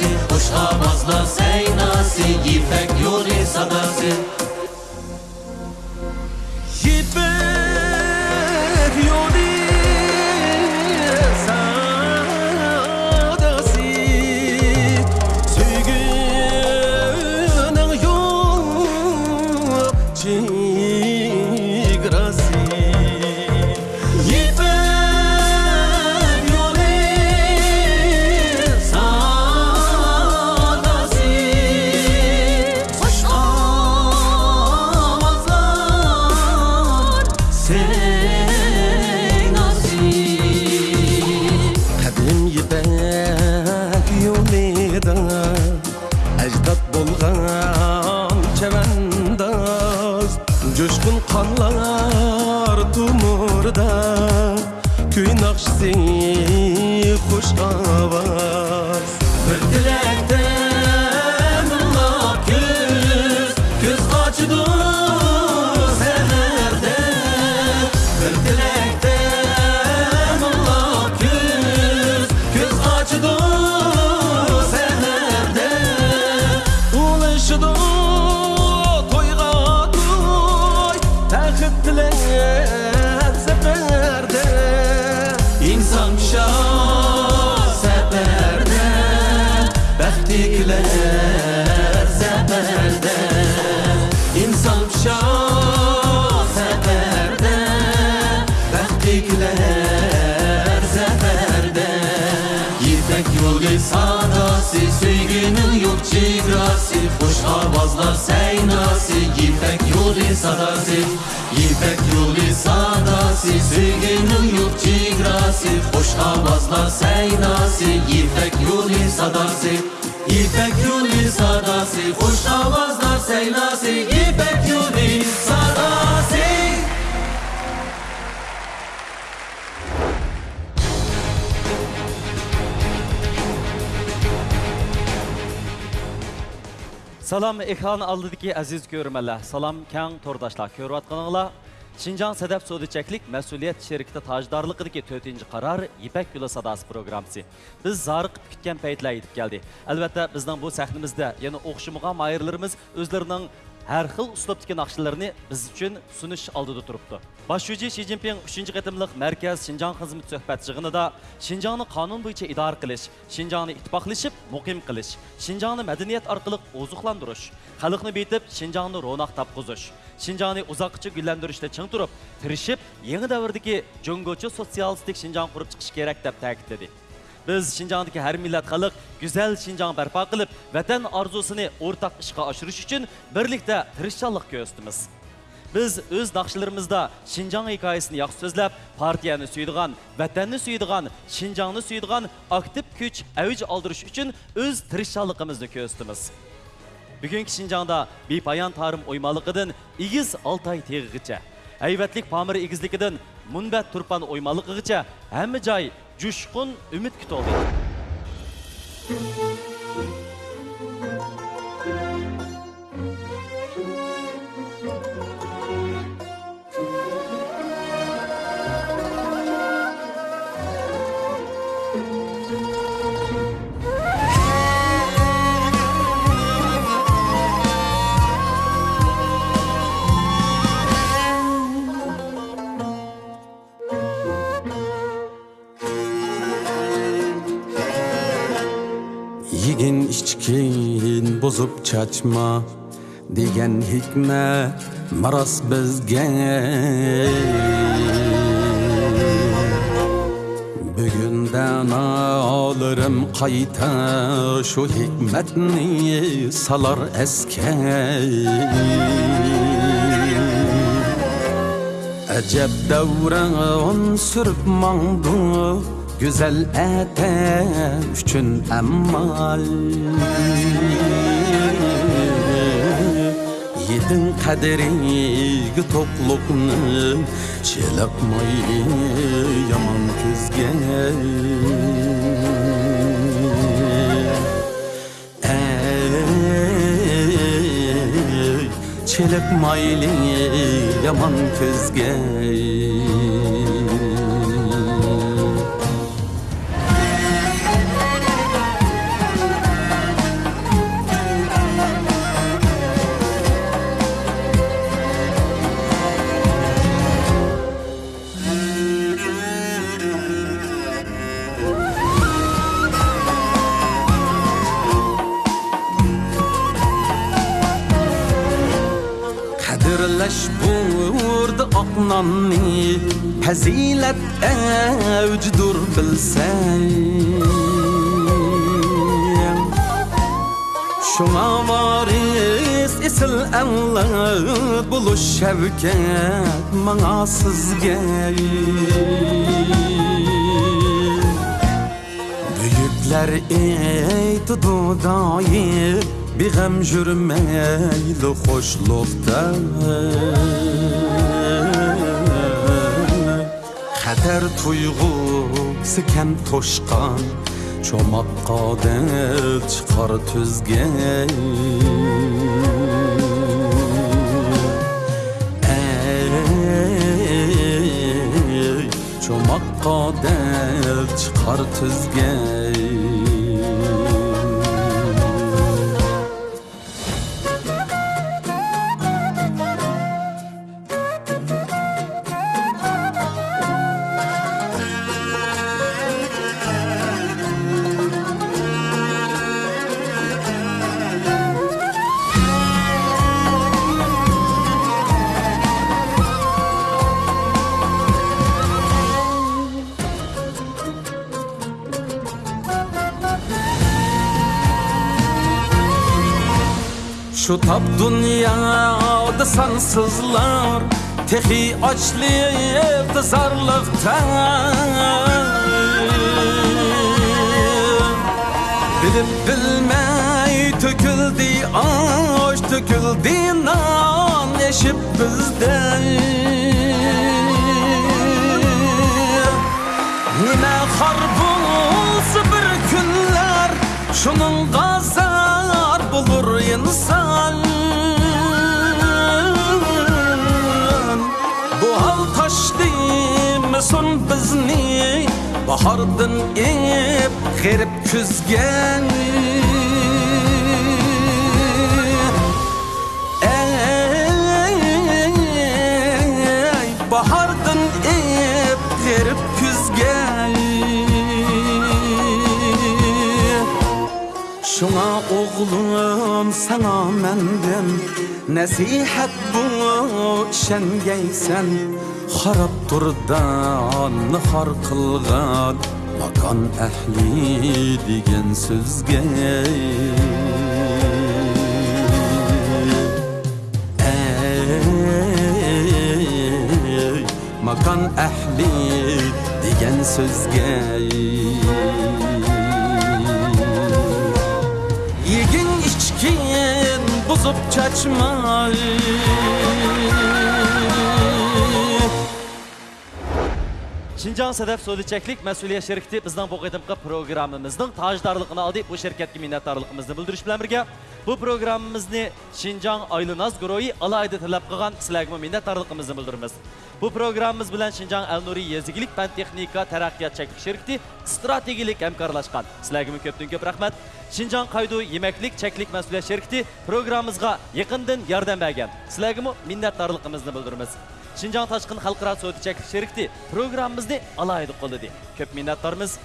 sadasi Hoş avazla seynasi Gifek yuri sadasi yuri sadasi İpek yuri sadasi Sügünün yurtçı grasi Hoş avazlar seynasi İpek yuri sadasi İpek yuri sadasi Hoş avazlar seynasi İpek yuri sadasi Салам ekran aldıdaki aziz görmələr. Salam kən tordaşlar. көріп atqanınla Şinjan Sədəf Sodiçəklik məsuliyyət şirkdə tajdarlıqdakı 4-cü qərar İpək Yolu Biz zarıq kütkən peytlər edib gəldi. Əlbəttə bizdən bu səhnimizdə, yəni oxşumğan ayırlarımız әрқыл ұстап тікен ақшыларыны біз үшін сүніш алдыды тұрыпты. Бас жүзі Ши Цзиньпин 3 қытымлық мәркез Шинжан қызмет сөхбәт да Шинжаны қанун бойынша идар қылыш, Шинжаны итпақлышып, мұқим қылыш, Шинжаны мәдениет арқылық озуқландырыш, халықны бейтіп Шинжаны ронақ тапқызыш, Шинжаны ұзаққычы гүлләндіріште чың тұрып, тірішіп, еңі дәуірдегі жүнгөчі социалистік Шинжан құрып чықшы керек деп тәкіттеді. Biz Şinjan'daki her millet halk güzel Şinjan berpa kılıp vatan arzusunu ortak işe aşırış için birlikte tırışçallık göstümüz. Biz öz daqşılarımızda Şinjan hikayesini yaxşı sözləb, partiyanı suyduğan, vətənini suyduğan, Şinjanını suyduğan aktiv küç aldırış üçün öz tırışçalıqımızı köstümüz. Bugünkü Şinjanda bir bayan tarım oymalıqıdın İgiz Altay teğiğiçə, Əйvətlik Pamir İgizlikidin Turpan oymalıqıqıçə həmi cay жүшқын үміт күтіп алды. buzup çaçma degan hikmat maros bizga bugundan olirim qayta shu hikmatni salar esga ajab davron surib mongdu go'zal ata uchun amal baxtin qadringi to'qliqni chelaqmay yomon ko'zga çelip mayli yaman közgey ظنني هزيلة أوجدر بلسان شما varis isil anlat buluş şevket Mana sizge Büyükler eytidu dair Bir gem jürmeyli hoşlukta Yeter tuyg'usi kam to'shqan cho'moqqa odil chiqar tuzgay cho'moqqa odil chiqar tuzgay Şu tap dünyada sansızlar Tehi evde zarlıkta Bilip bilmey töküldü aş Töküldü nan eşip bizden Nime har bir günler Şunun gazar bulur insan olsun bizni bahordan engib g'erib kuzgan bahordan engib g'erib kuzgan shuna o'g'lim sana mendim nasihat bu ishongaysan xarob turdan har qilgan makon ahli degan so'zga makon ahli degan so'zga yegin içkin buzup chachmay Шинжан Сәдәп Сәдичәклек мәсулия шәрикте безнең бу кытымкы программамызның таҗдарлыгын алды. bu şirketке миннәтдарлыгыбызны белдерүш белән бергә bu programmamizni Шинжан Айлыназ гөрөи алайды таләп кылган сезләргә миннәтдарлыгыбызны белдерәбез. Бу программамыз белән Шинжан Әлнури языклык фән техника тәрәккыят чәклек şirkәте стратегик әмкарлашкан. көп рәхмәт. Шинжан Кайду Yemeklik Çeklik Мәсулия şirkәте программамызга якындан ярдәм Шинжан ташқын халқыра сөтічек шерікті программымызды алайды қолыды. Көп миннаттарымыз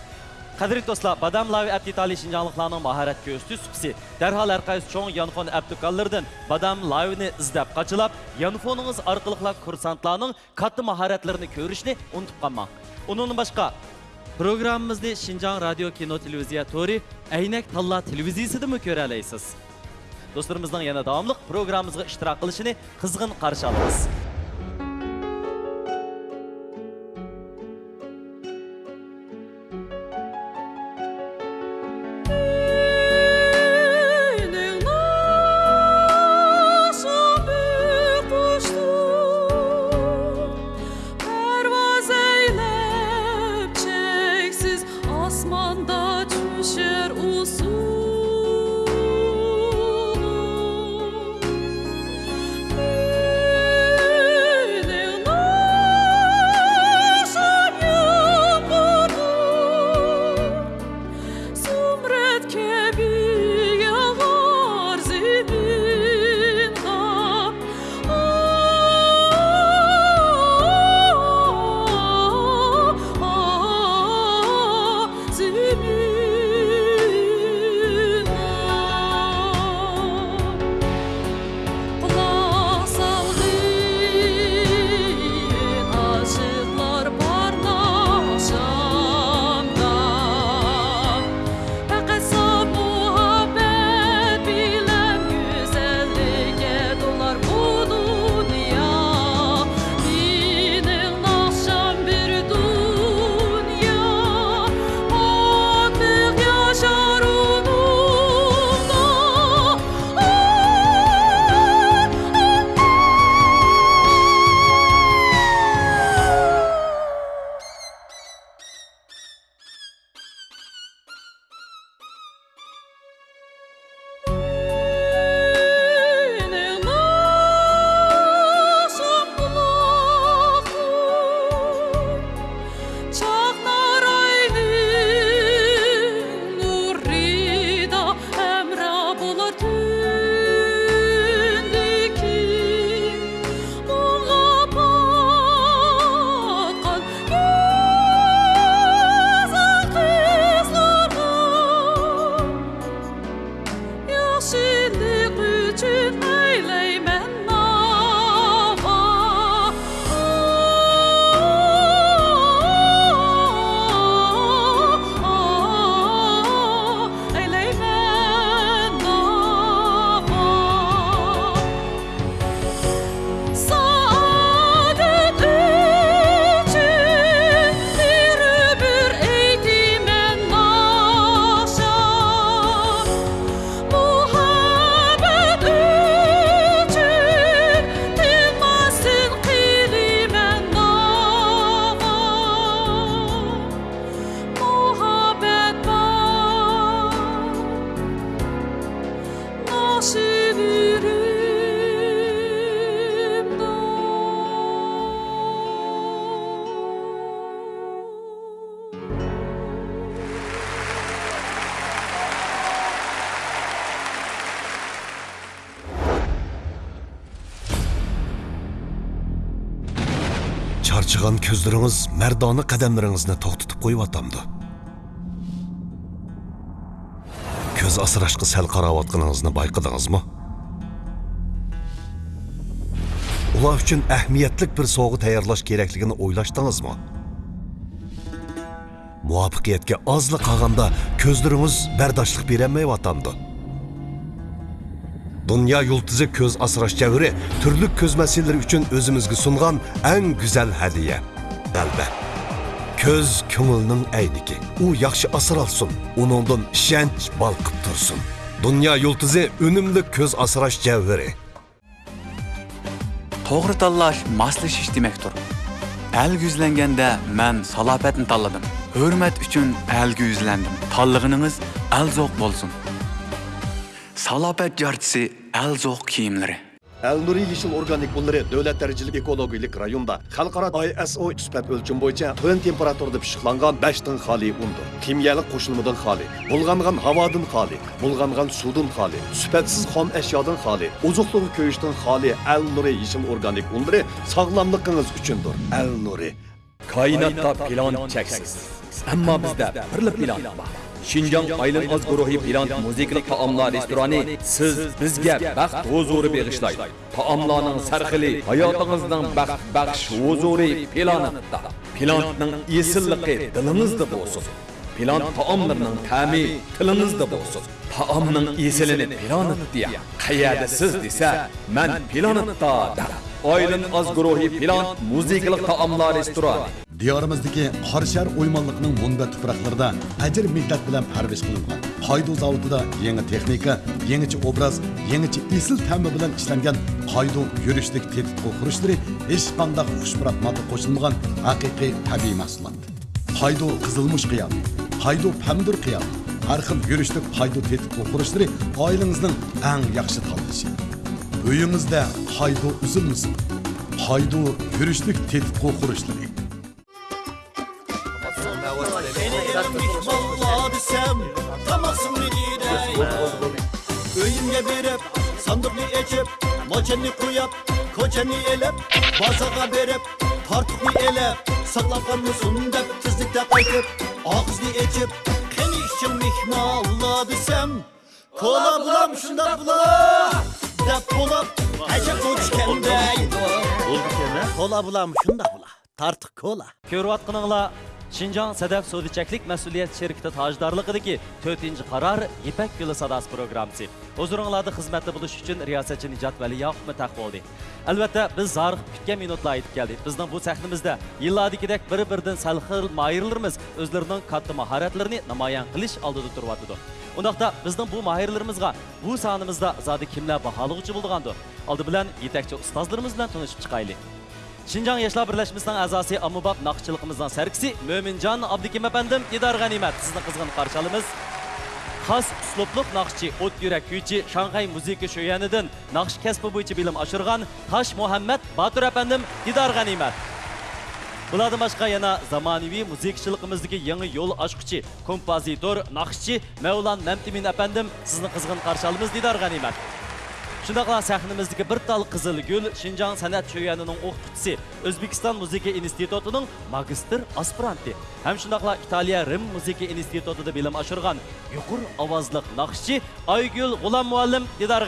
Қадірет do'stlar Бадам Лави әптитали шинжанлықланың махарат көсті сүпсі. Дәрхал әрқайыз чоң янфон әптікаллырдың Бадам Лавини іздәп қачылап, янфоныңыз арқылықла курсантланың қатты махаратларыны көрішіне ұнтып қамма. Оның башқа, программымызды Шинжан радио кино телевизия тори әйнек талла телевизиясыды мү Достарымыздың яна Thank you. ko'zlaringiz mardona qadamlaringizni to'xtatib qo'yayotamdi ko'z sel sal qarayotganingizni bayqadingizmi ular uchun ahamiyatli bir teyarlaş sovg'a tayyorlash kerakligini o'ylashdingizmi muvaffaqiyatga ozla qolganda ko'zlaringiz bardoshlik berolmayotamdi Dünya yıldızı köz asraş çeviri, türlük köz meselleri için özümüzü sunğan en güzel hediye. belbe. Көз күңілінің әйнікі. У яқшы асыр алсын, оныңдың шәнч балқып тұрсын. Дүния юлтызы үнімді көз асыраш жәвірі. Тоғры таллаш, маслышыш демектір. Әлгі үзләнгенде мән салапетін талладым. Hürmet үшін elgi üzlendim. Tallığınız el zoq bolsun. Salapet cartısı el zoq kiyimleri. Әл Нури Ешіл Органик Бұллары Дөләт Дәрежілік Экологиялық Районда Халқара ISO түспәт өлчім бойынша төн температурда пішіқланған 5-тің хали ұнды. Кимиялық қошылмыдан хали, бұлғанған хавадын хали, бұлғанған судын хали, сүпәтсіз хом әшиядан хали, ұзықлығы көйіштің хали Әл Нури Ешіл Органик Бұллары сағламлықыңыз үшіндір. Әл Нури. Kainatda plan çəksiz. Amma bizdə birlik бар. Шинжон Айлын Oz guruhi bilan musiqiy taomlar restorani siz bizga baxt huzuri bag'ishlaydi. Taomlarning sarxili hayotingizning baxt baxsh huzuri planetda. Planetning esilligi dilingizda bo'lsin. Plan taomlarining ta'mi tilingizda bo'lsin. Taomning esilini planet deya. Qayerda siz desa, men planetda. Айлын аз гүрухи пилан, музикалық таамлар ресторан. Диярымыздығы қаршар оймалықның мұнда тұпырақларда әдір мектәт білен пәрбеш қылымған. Қайду зауытыда еңі техника, еңіче образ, еңіче есіл тәмі білен кішіленген қайду үріштік тетіп құрыштыры ешпанда құшпыратмады қошылмыған әкеке тәбей мәсуланды. Қайду қызылмыш қиял, қайду пәмдір қиял, әрхіл үріштік қайду тетіп құрыштыры айлыңыздың әң яқшы талдышы. Үйіңізді хайду үзілмесін хайду күріштік тетіп қоқырыштық Öyümge berep, sandıklı ekip, moçenli kuyap, koçeni elep, bazaga berip tartıklı elep, saklapanmışsın dep, tizlikte kaytıp, ağızlı ekip, keni işim mihna Allah desem, kola bulam şunda bulam. Lap dolap Həcə qoç Kola bulam şunda bula Tartıq kola Körvatqınınla Şincan Sedef Sudiçeklik Məsuliyyət Şirkti Tajdarlıqıdır ki, 4-ci qarar Gülü üçün riyasetçi Nicat oldu. biz zarıq kütkən minutla ayıp bu səhnimizdə yılladikidək bir-birdən səlxil mayırlarımız özlərinin katlı maharetlerini namayan qiliş aldı tuturvatıdır. Ондақта біздің бұл майырларымызға бұл санымызда зады кімлі бақалығы үші болдығанды. Алды білән етекчі ұстазларымыз тұнышып шықайлы. Шинжан Яшлар Бірләшіміздің әзасы Амубаб нақшылықымыздан сәркісі Мөмінжан Абдекем әпендім едар Ғанимет сіздің қызғын қаршалымыз. Қас сұлыплық нақшы, от үйрек күйчі, Шанхай музейкі шөйәнідің нақш кәсіпі бойчы білім ашырған Таш Мұхаммед Батыр әпендім едар Ғанимет. Бұладың башқа яна заманеви музыкшылықымыздығы еңі ел ашқычы, композитор, нақшчы Мәулан Мәмтімін әпендім сіздің қызғын қаршалымыз дейдар ғанимат. Шындақла сәхініміздігі бір тал қызыл гүл Шинжан сәнәт шөйәнінің оқытысы Өзбекистан музыки институтының магистр аспиранты. Әм шындақла Италия Рим музыки институтыды білім ашырған юқыр авазлық нақшчы Айгүл Ғулан Муалым Дидар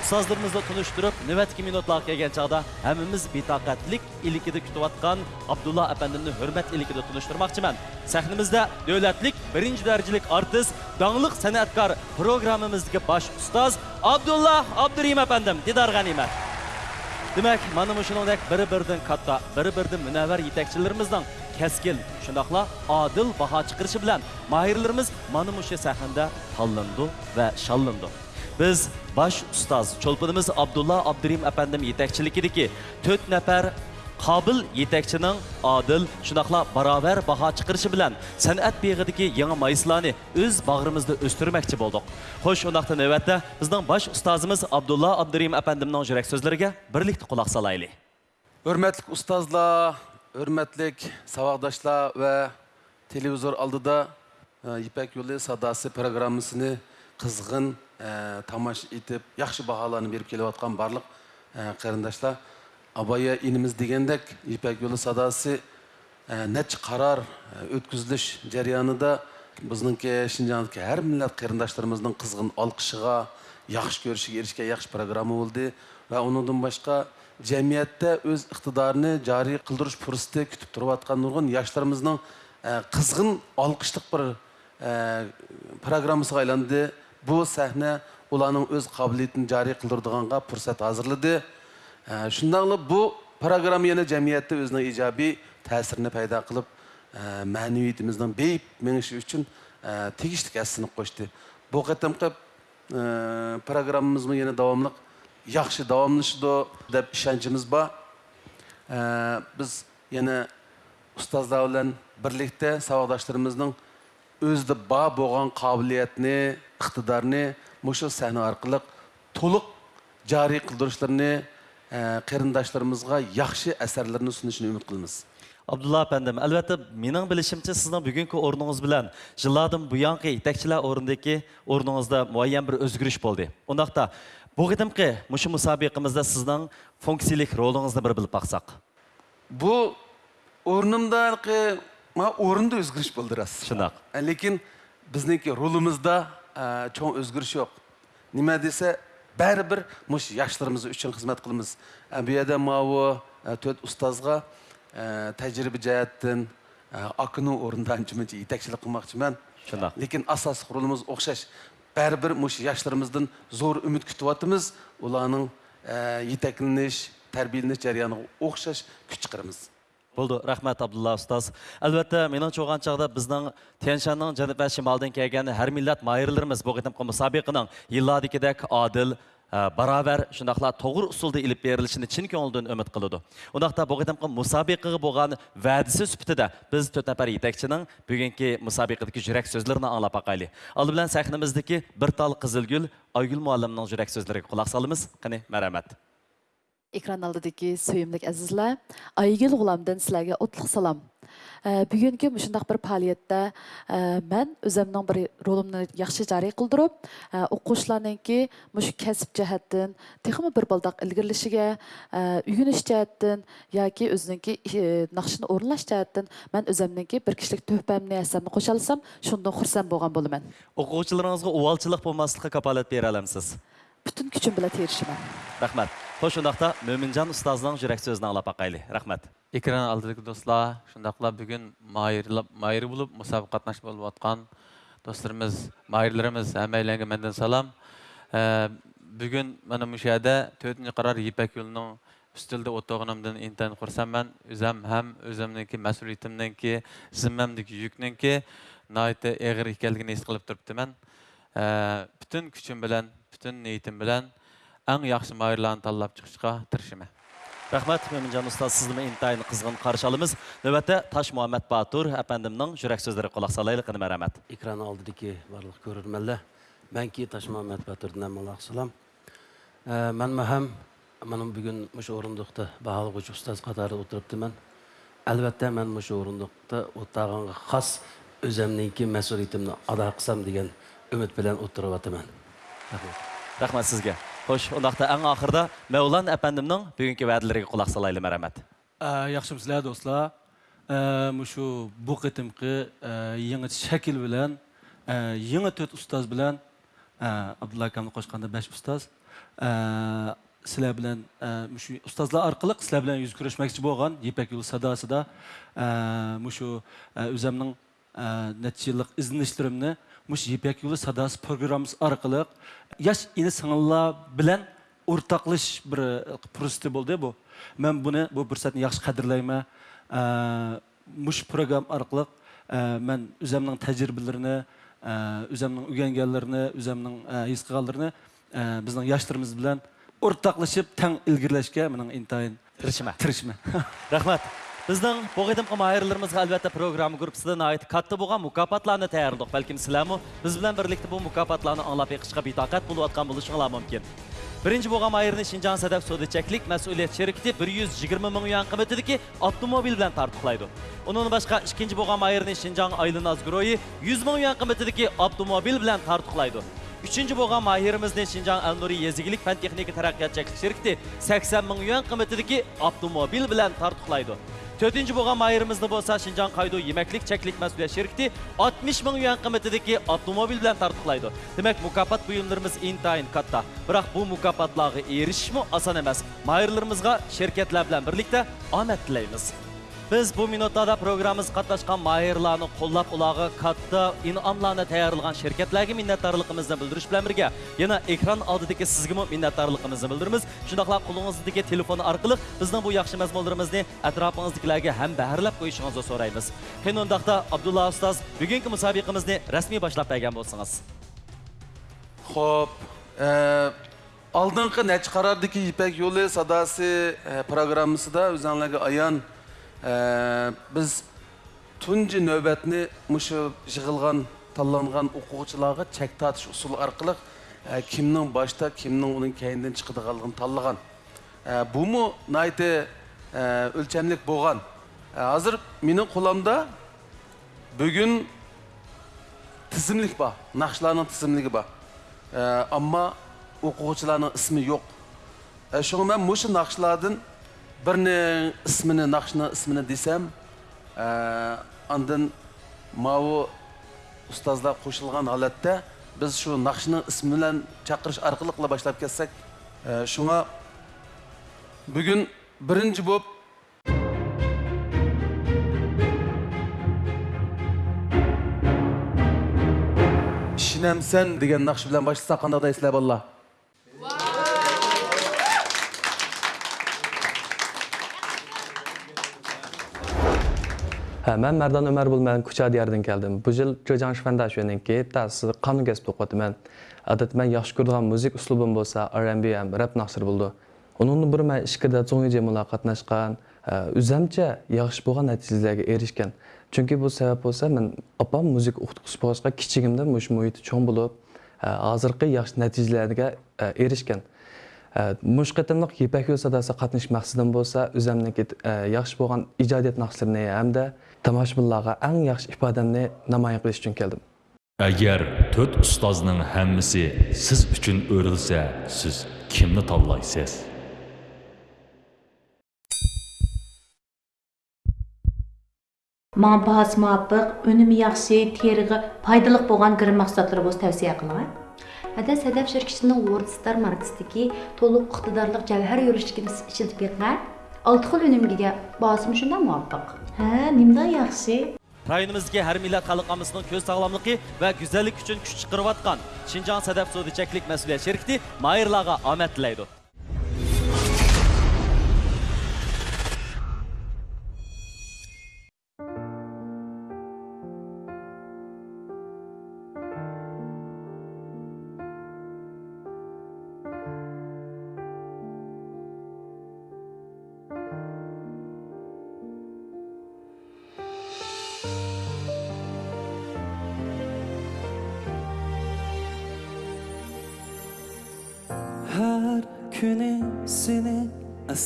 ұстаздарымызды тұныштырып нөвәткі минутлақ келген чағда әміміз бейтақатлік илікеді күтіп атқан абдулла әпәндімні хүрмәт илікеді тұныштырмақшымын Сәхнімізді дәулетлік бірінші дәрежелік артист даңлық сәнәткар программамыздегі баш ұстаз абдулла абдурим әпендім, дидар ғанимат Демәк, bir-birden katta, bir-birden münevver yetekçilerimizden keskin, şundakla adil baha çıkırışı bilen mahirlerimiz mana muşu Біз баш ұстаз, чолпынымыз Абдулла Абдурим әпендім етекчілік еді ке, төт нәпәр қабыл етекчінің адыл, шынақла барабар баға чықыршы білән, сәнәт бейгеді ке еңі өз бағырымызды өстірмәкчі болдық. Хош, онақты нөвәтті, біздің баш ұстазымыз Абдулла Абдурим әпендімнің жүрек сөзлерге бірлікті құлақ салайлы. Өрмәтлік ұстазла, өрмәтлік савағдашла вә телевизор алдыда Епәк Юлы Садасы программысыны қызғын Э, тамаш итеп яхшы бағаларын беріп келіп жатқан барлық қарындаштар э, абая иніміз дегендек ипек жолы садасы э, нәч қарар өткізіліш жарияныда біздіңке шинжандыкі әр милләт қарындаштарымыздың қызғын алқышыға яхшы көрішіге ерішке яхшы программа болды ва оныңдан башқа жәмиятте өз иқтидарыны жари қылдырыш пұрысты күтіп тұрып жатқан нұрғын яштарымыздың қызғын алқыштық бір программасыға айланды бұл сәхне оланың өз қабілетін жари қылдырдығанға пұрсат азырлады шындағылы бұл программа яна жәмиятта өзінің ижаби тәсіріні пайда қылып ә, бейіп меңіші үшін ә, тегіштік әсіні қошты бұл қатымқы ә, программамызның яна давамлық яқшы давамлышыды деп ішенчіміз ба біз яна ұстаздар бірлікте өзді ба болған қабілетіне iqtidarni мұшы сәні арқылық толық жария қылдырышларыны қарындашларымызға яқшы әсәрлерін ұсынышын үміт қылмыз abdulla apandim albatta mening bilishimcha sizning bugungi o'rningiz bilan yillardan buyongi yetakchilar o'rnidagi o'rningizda muayyan bir o'zgarish bo'ldi undaqda bu qadimgi mushu sizning funksiyalik rolingizni bir bilib bu ма орынды өзгеріш болдырасыз шындық э, лекин біздікі рулымызда ә, чоң өзгеріс жоқ неме десе бәрібір мұш яшыларымыз үшін қызмет қылымыз ә, бұл мау мынау ә, төрт ұстазға ә, тәжірибе жәяттен ә, ақынның орнында анчымынча жетекшілік қылмақшымын шындық лекин асас құрылымыз ұқсас бәрібір мұш яшыларымыздан зор үміт күтіп жатырмыз олардың ә, жетекленіш тәрбиелініш жарияныға ұқсас күш шығарамыз Болды, рахмет Абдулла ұстаз. Әлбәтте, менің жоған жағда біздің Теншанның және бәс шималдың келген әр милләт майырларымыз бұл қытым мұсабиқының елладекедек адыл, барабар шундайла to'g'ri usulda ilib berilishini chin ko'ngildan umid bo'lgan biz to'rt nafar yetakchining bugungi musobiqadagi yurak so'zlarini anglab boqayli oldi bilan sahnimizdagi bir tal oygul muallimning yurak so'zlariga quloq ekran алдыдагы сөйүмлүк азизлар, Айгел Гуламдан силерге отлук салам. Э, бүгүнкү мындай бір фаалиятта э, мен өзүмнүн бир ролумну жакшы жарый кылдырып, э, окуучулардынки мушу кәсип жаһаттан техми бир балдак илгирлишиге, үйгүнүш жаһаттан яки өзүнүнки накшыны орунлаш жаһаттан мен өзүмнүнки бир кишилик төпөмүн эсемни кошо алсам, шундан хурсан болгон болумен. Окуучуларыңызга увалчылык болмаслыкка капалат бере аламсыз. Бүтін күчүм менен тирешимин. Рахмет. Хош, шындақта Мөмінжан ұстазының жүрек сөзіне алап ақайлы. Рахмет. Экран алдыдық достлар, шындақла бүгін майыр болып, мұсабы қатнаш болып атқан достарымыз, майырларымыз, әмәйләңгі мәнден салам. Бүгін мәні мүшәді төтінші қарар Епәк үлінің үстілді отоғынымдың интайын құрсам мән, өзім әм өзімніңкі мәсулетімніңкі, зіммәмдікі жүкніңкі найты әғір екелігін ес қылып тұрыпты мән. Бүтін күшім білән, бүтін ниетім білән, әң яқшы майырларын таллап чықшыға тіршіме. Рахмет, Мөмінжан ұстаз сізді интайын қызғын қаршы алымыз. Нөвәтті Таш Муаммед Батур әпәндімнің жүрек сөздері қолақ салайлық інім әрәмәт. Экран алдыдеке барлық көрірмелі. Мен ки Таш Муаммед Батурдың әмін алақ салам. Мен мәхәм, менің бүгін мұш орындықты бағалық үш ұстаз қатары отырыпты мен. Әлбәтті мен мұш орындықты отырғанға қас өзімненкі мәсулетімді деген үміт білән отырып атымын. Рахмет сізге. Хош, ондақта әң ақырда Мәулан әпәндімнің бүгінгі вәділерге құлақ салайлы мәрәмәт. Яқшы бізлә, достлар. Мұшу бұл қытымқы еңі шәкіл білән, еңі төт ұстаз білән, Абдулла қошқанда бәш ұстаз, сілә білән, мұшу ұстазлар арқылық сілә білән жүз күрешмәкші болған, епек юл садасы да, мұшу өзімнің нәтижелік ізденіштерімні мұш епек юлы садас программасы арқылы яш ини сыңылла білән ортаклыш бір э, пұрысты болды бұл. Мен бұны бұл пұрсатын яқшы қадірлеймі. Э, мұш программ арқылы э, мен өзімнің тәжірибелеріні, өзімнің үйгенгенлеріні, өзімнің ескіғалдырыны біздің яштарымыз білән ортаклышып тәң ілгірләшке менің интайын. Тіршіме. Тіршіме. Рахмат. Біздің бұғыдымқым айырларымызға әлбәтті программ ғұрпсыдың айт қатты болған мұкапатланы тәйірдіқ. Бәлкім сіләмі, біз білен бірлікті бұл мұкапатланы аңлап еқішқа битақат болу атқан болышыңыла мүмкін. Birinci boğam айырыны 120 min avtomobil bilən tartıqlaydı. Onun başqa ikinci boğam ayırını Şincan Aylın Azguroyu 100 min yuan qımətidir avtomobil bilən tartıqlaydı. Üçüncü boğam Yezigilik 80 avtomobil тартықлайды төртінші болған майырымызды болса шинжан кайдуу емеклік, чеклік мәсулия шеркти 60 мың юан кымметидеги автомобиль билен тартыклайды демек мұкапат бұйымдарымыз интайын катта бирок бул мукапатларга эришишму асан эмес майырларыбызга шеркетлер менен бирликте омет Біз бұл минуттада программыз қатнашқан майырланы қоллап ұлағы қатты инамланы тәйярлыған шеркетләге миннаттарлықымызды білдіріш білән бірге. Ена экран алдыдеке сізгімі миннаттарлықымызды білдіріміз. Шындақла қолыңыздыдеке телефоны арқылық біздің бұл яқшы мәзмолдарымызды әтрапыңыздыкіләге әм бәрләп қойшыңызды сораймыз. Қен ондақта Абдулла Ұстаз, бүгінгі мұсабиқымызды рәсми башлап бәген болсыңыз. Хоп, алдыңғы нәч қарардыки ипәк yolu sadası programımızı da özellikle аян біз түнгі нөбетіні мұшы жығылған талланған оқуғычыларға чәкті атыш ұсыл арқылық кімнің башта, кімнің оның кәйінден шықыды қалғын таллыған. Бұл мұ найты үлчәмлік болған. Азыр менің қоламда бүгін тізімлік ба, нақшыларының тізімлігі ба. Амма оқуғычыларының ұсымы жоқ. Шоғы мен мұшы нақшылардың бірінің ісміні нақшының ісміні десем ә, мауы ұстазда қошылған халатта біз шу нақшының ісмілен чақырыш арқылы қыла кетсек бүгін бірінші болып ішінемсен деген нақшы білән башласақ қандай аллах? Hə, mən Mərdan Ömərov, mən Küçə diyarından gəldim. Bu il Göcan Şifəndəşovun ki, dərsi qanun kəsb oxudum mən. Adət mən yaxşı gördüyüm müzik üslubum bolsa R&B həm rap nasır buldu. Onun bir mən işkədə çoğu cəmiyyətlə qatnaşqan, hə, üzəmcə yaxşı bolğan nəticələrə erişkən. Çünki bu səbəb olsa mən apam müzik oxutuqçu bolğaçqa kiçigimdə müş mühit çoğ bulub, hə, hazırki yaxşı nəticələrə hə, erişkən. Э, Мұшқытымлық епәкі өсадасы қатныш мәқсідім болса, үзәмнің кет э, яқшы болған ижадет нақсырыны әмді тамашмыллаға әң яқшы ипадамны намайын қылыш үшін келдім. Әгер төрт ұстазының әммісі сіз үшін өрілсе, сіз kimni tanlaysiz Маңбас мапық, өнімі яқшы, терігі, пайдылық болған кірім мақсатлары бос тәвсия қылған. Әді сәдәп жүркішінің ордыстар маркстіки толық құқтыдарлық жәвәр өрішкін шілдіперға алтықыл өнімгеге басым үшінде муаптық. Ә, немді яқшы. Райынымызге әр милет халықамызның көз сағламлықы вә күзәлік үшін күш шықырып атқан Шинжан сәдәп сөзі чәклік мәсіле шеркті майырлаға амет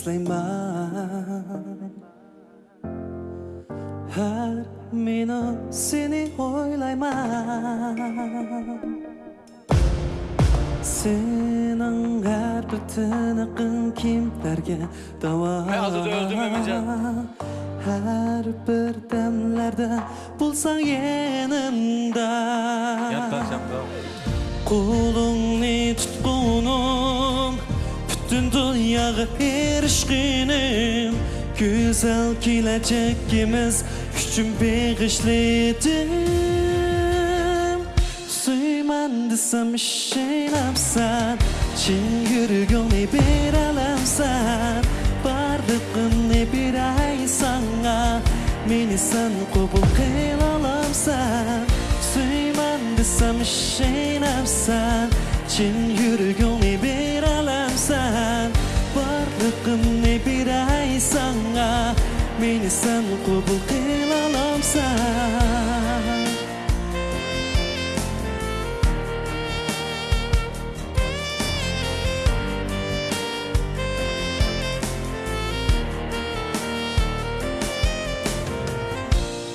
Süleyman Her minut seni oylayman Senin her bir tınıqın kimlerge dava Her bir demlerde bulsan yanımda Yat ben sen Kulun ne tutkunum bütün dünyayı erişkinim Güzel gelecekimiz Küçüm bir işledim Suyman desem işeylapsan Çin yürügünü bir alamsan Bardıkını bir ay sana Meni sen kabul kılalamsan Suyman desem işeylapsan Çin yürügünü bir bilirsən bir birəy sana sen sən qubul qilalamsan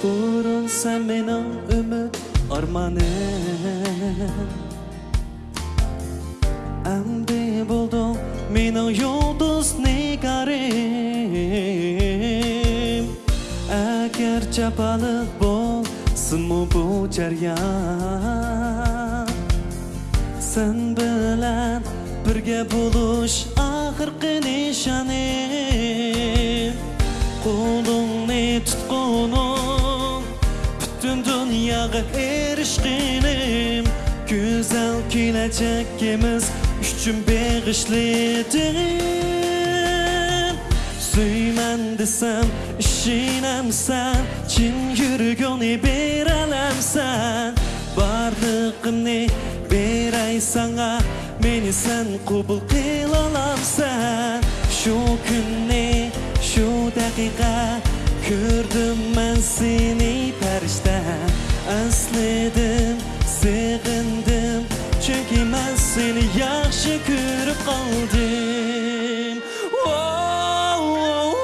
Burun sen benim ümit armanım Əmdi ne yoldos eğer Agarcha baliq bo'lsinmi bu jarayon Sen bilen birge buluş, bo'lish oxirgi nishonim Qo'lingni tutqunim bütün dunyoga erişkinim, Güzel gelecekimiz Tüm bağışlayacağım Söymen desem, işinem sen Çin yürgünü berelem sen Varlığını berey sana Meni sen kubul kılalam sen Şu günü, şu dakika Gördüm ben seni perişte Özledim, sığındım Çünkü ben seni yaxshi ko'rib qoldim uh, uh, uh,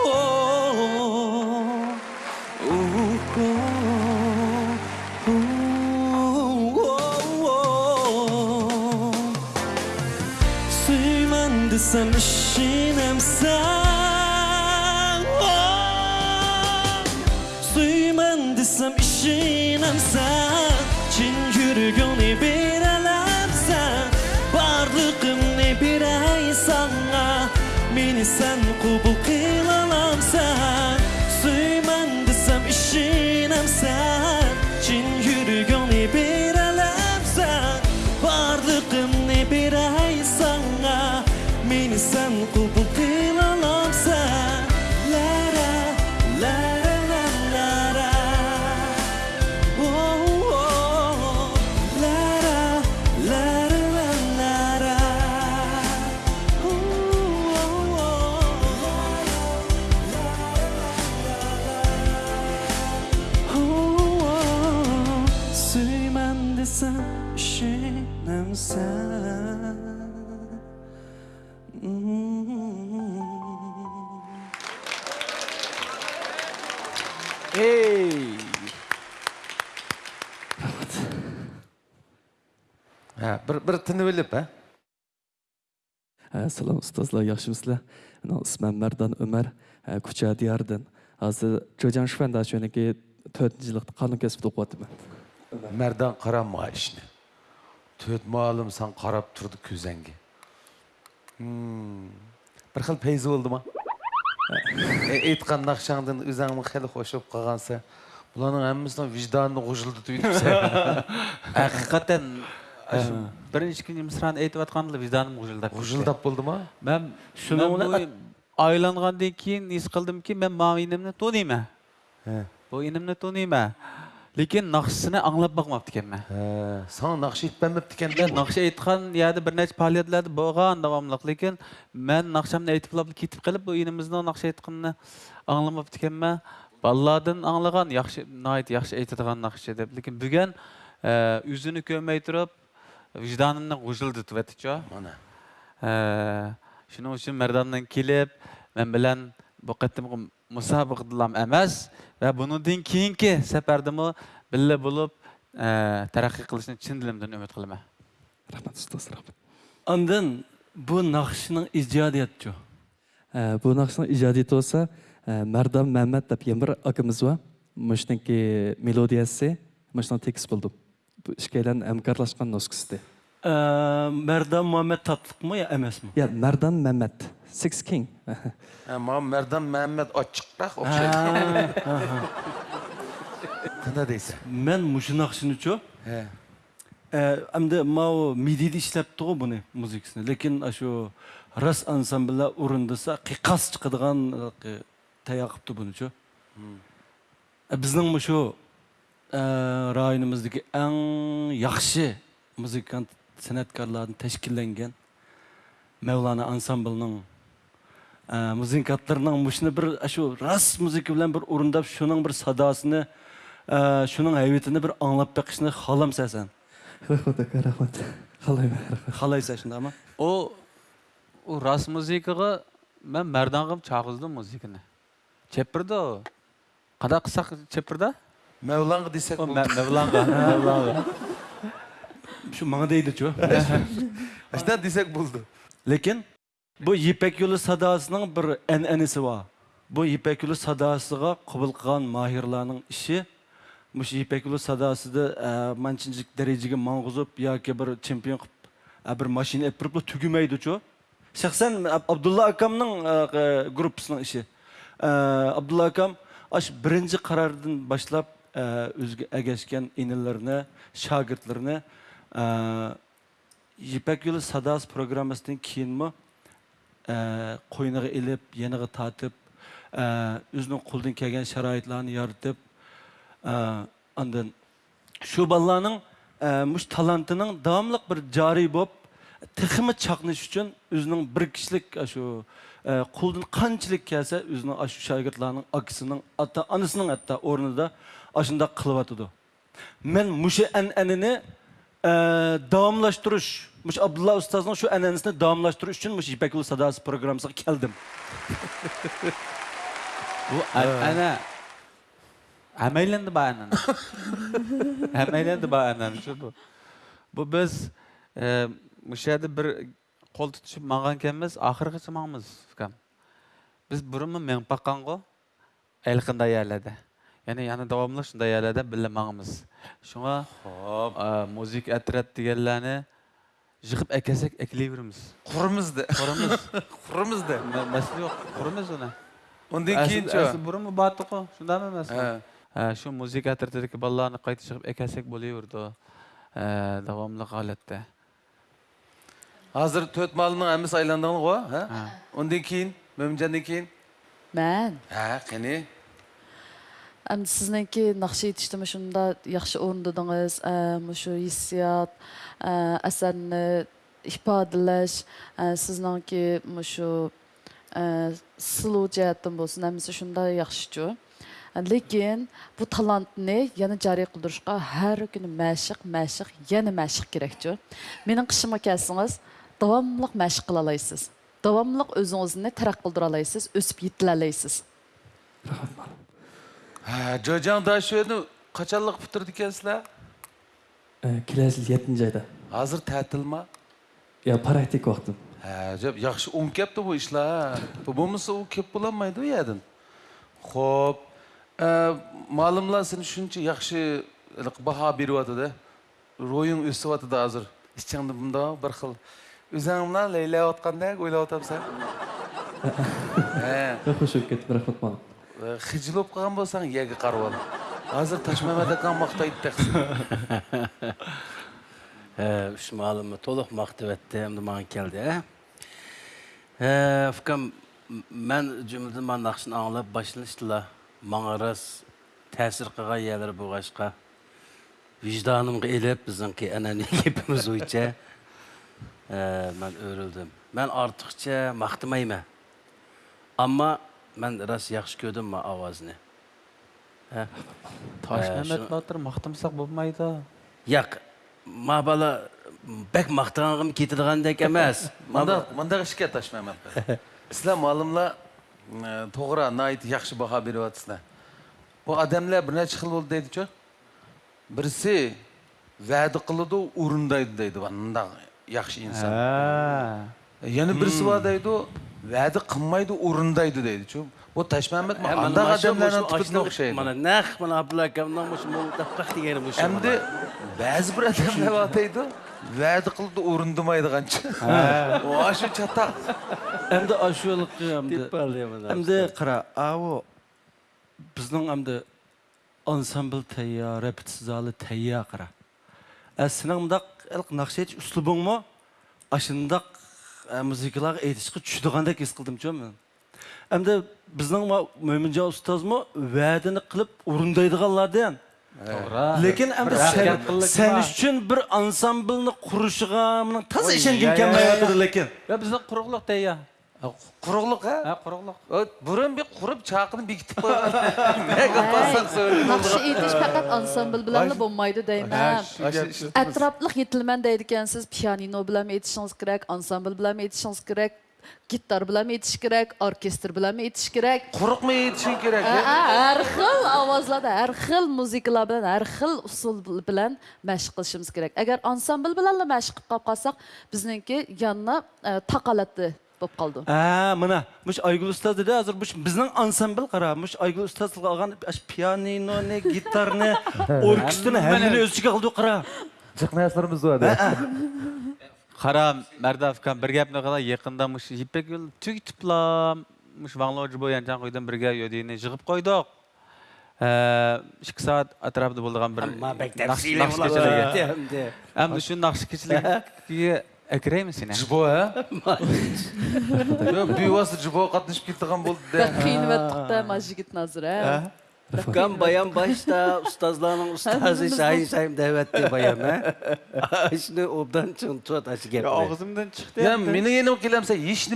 Sen buquê bir bir tinibillib a salom ustozlar yaxshimisizlar ismim Mardon umar kucha diyardin hozir jo'jan shufandashuniki to'rtinchi yilda qonun kasbida o'qiyapman mardan qaramma төрт to'rt muallim san qarab turdi ko'zangga hmm. bir xil payz bo'ldimi e, aytgan naqshangdan o'zingni xush bo'lib бірінші күні мсыраны айтып жатқанымда визданым болды ма мен мен айланғандан кейін ес ки мен маған енемді танимын ә. бұл енемді танимын lekin naqshini anglab boqmabdi айтпамапты екен naqsh aytmabdi ә. айтқан naqsh aytgan yani болған necha faoliyatlarda мен davomliq айтып кетіп қалып бұл ініміздің bu inimizni аңламапты aytganini anglamabdi ekanman bolalardan yaxshi aytadigan deb lekin bugun ko'rmay turib вижданымны кужылдытып этичо мына шуның үчүн мырдандан келип мен билан бу кытымкы мусабыкдылам эмес ва бунундан кийинки сапардамы билле болуп тараккый кылышын чын дилимден үмүт кылам рахмат устаз рахмат нақшының ижадиятчу бу нақшының ижадияты болса мардам мәммәт деп мелодиясы текст болды шкелен әмкарлашқан нос кісіде э, мәрдан мұхаммед татлықмы емес эмесми иә мәрдан мәммәт six king э, маған мәрдан мәммәт очықрақ ұқсайды қандай дейсің мен мұшынақшыны чо э. әмді мау медиді ішлепті ғой бұны музыкасын лекин ашу рас ансамбльда орындаса қиқас шығадыған таяқыпты бұны чо біздің мұшу Э, районымыздагы эң яхшы музыкант санаткарлардын тәшкилленген Мевлана ансамблының э, музыкантларының мұшыны бір ашу э, рас музыка білән бір орындап шуның бір садасыны шуның әйбетіні бір аңлап бақышыны халам сәсән рахмат ака рахмат ма о рас музыкаға мен мәрдан қылып чағыздым музыканы чеппірді қада қысақ чеппірді Мәуланға десек болды. Мәуланға, Мәуланға. Şu маңа дейді чо. Ашта десек болды. Лекен бұл Ипек жолы садасының бір әнәнісі бар. Бұл Ипек жолы садасыға қабыл қылған іші мұш Ипек жолы садасыды манчынжық дәрежеге маңғызып, яки бір чемпион қып, бір машина әпіріп түгімейді чо. Шәқсән Абдулла Акамның группасының іші. Абдулла Акам аш бірінші қарардан башлап өзге әгәшкән инеләрне, шагыртларны Ипәк үлі Садас программасының кейінмі қойынығы еліп, еніға татып, өзінің құлдың кәген шарайтларын яртып, андан шу мұш талантының давамлық бір жары боп, тіхімі чақныш үшін өзінің бір кішілік ашу құлдың қанчілік кәсі өзінің ашу шагыртларының ақысының ата анысының атта орнында aşında kılıvatıdı. Men muşu enenini e, davamlaştırış, muş Abdullah Ustaz'ın şu enenisini davamlaştırış için muş İpekül Sadası programına geldim. Bu enene Әмәйләнді ба әнән? Әмәйләнді ба biz... Бұл біз э, мүшәді бір қол тұтышып маған кәміз, ақырғы шымаңыз. Біз бұрымы мен баққан ғо, әлқында яғни яны давамлы шундай әләдә белмәгәнбез шуңа хоп музык әтрәт дигәнләрне жығып әкәсәк әкелей береміз құрымызды құрымыз құрымызды мәселе жоқ құрымыз оны ондан кейін жо бұрын бардық қой шындамы шу музыка әтрәтедегі балаларны қайты шығып әкәсәк болей берді давамлы халәттә Hazır töt malının emisi keyin, Mömcan'dan кейін Әм сізненки нақшы етішті мұшында яқшы орындадыңыз, мұшу ессият, әсәріні ifadalash sizningki shu silu jihatdan bo'lsin shunda yaxshichu lekin bu talantni yana joriy qildirishga har kuni mashq mashq yana mashq kerakchu mening qishimga kelsangiz davomli mashq qila olasiz davomli o'zingizni taraq qildira olasiz o'sib yetila жойжаң дашөні қачалық бұтырды екенсіздер Келесіл, жетінші айда азыр тәтіл ма я практик уақытым Жоп, жақсы оң кепті бұл ішлер болмаса ол кеп боламайды ғой едін хоп малымла сен үшінші жақсы баға беріп жатыр ройың өсіп жатыр азыр ішіңді бұнда бір қыл өзіңнен лейлап жатқандай ойлап отырсың сен қошып кетті бірақ маған Э, хижил болып қалған болсаң иегі қарап ал қазір ташмамадакан мақтайды тақсың үш э, малымы толық мақтап әтті әмді маған келді ә ұфкам э, мен жұмды маған нақшын аңлап башыныштыла маңа рас тәсір қыға елір бұғашқа vicdanımga elep bizimki anani кепіміз ойча e, ben örüldüm. Ben artıkça mahtımayma. Ama мен рас жақсы көрдім мына авазыны ташмәмәт батыр мақтымсақ болмайды Яқ, ма бала бәк мақтағаным кетідігандек емес мында ішке ташмәмәт сіздер малымла тоғыра, найт жақсы баға беріп жатсыздар бұл адамлар бірнеше қыл болды дейді жо бірсі вәді қылыды орындайды дейді мындай жақсы инсан Яны бірсі бар дейді вәді қылмайды орындайды дейді че вот ташмамбет андақ адамдардан түбітіне ұқсайды мына нақ мына абдулла акамнан осы тапқақ дегені бұл әмді бәзі бір адамдар атайды вәді қылды орындамайды қанша ашу чатақ әмді ашулық әмді қара ау біздің әмді ансамбль тәйя репетиция залы тәйя қара ә сенің мындақ әлқ нақша үслубың ма ашындақ Ә, музыкалар етішкі түшідіғандай кес қылдым жоқ мен әмді біздің ұстаз ұстазыма вәдіні қылып орындайдығанларды Лекен әмді сән үшін бір ансамбылыны құрышыға мұның таза ішенген кәмәйатыр лекен. Біздің құрығылық дәйя құрылық ә құрылық бұрын бек құрып чақыны бекітіп қойған нақшы етіш пәкат ансамбл білән болмайды деймін әтрапплық етілмен дейді екенсіз пианино білән етішіңіз керек ансамбл білән етішіңіз керек гитар білән етіш керек оркестр білән етіш керек құрықмы етішің керек әр хил авазларда әр хил музыкалар білән әр хил усул білән мәшқ керек әгәр ансамбл білән мәшқ қылып қалсақ біздіңкі янына тақалатты болып қалды ә мына мұш айгүл ұстаз да әзір мұш біздің ансамбль қара мұш айгүл ұстаз алған пианино не гитар не оркестрны әмеле өзі қалды қара чыкмаясыңарбыз ба ә, ә. қара мәрдавкам бір гәпні қала еқында мұш жиппек түйтіп ла тұплам мұш ваңлоджы бойын жан қойдан бірге өдейіне жығып қойдық ikki soat atrofida bo'lgan bir naqsh kechiligi ham shu naqsh kechiligiga әкіре емесің жұбо ә бибасы ә? жұбо қатынашып келе болды да қиынып да мына жігіт назыр ә, ә? баян башта ұстазларның ұстазы дәуәтте баян ә ішіне обдан шығын туат ашы кеп шықты çıktı. Ya meni yeni kelemse hiç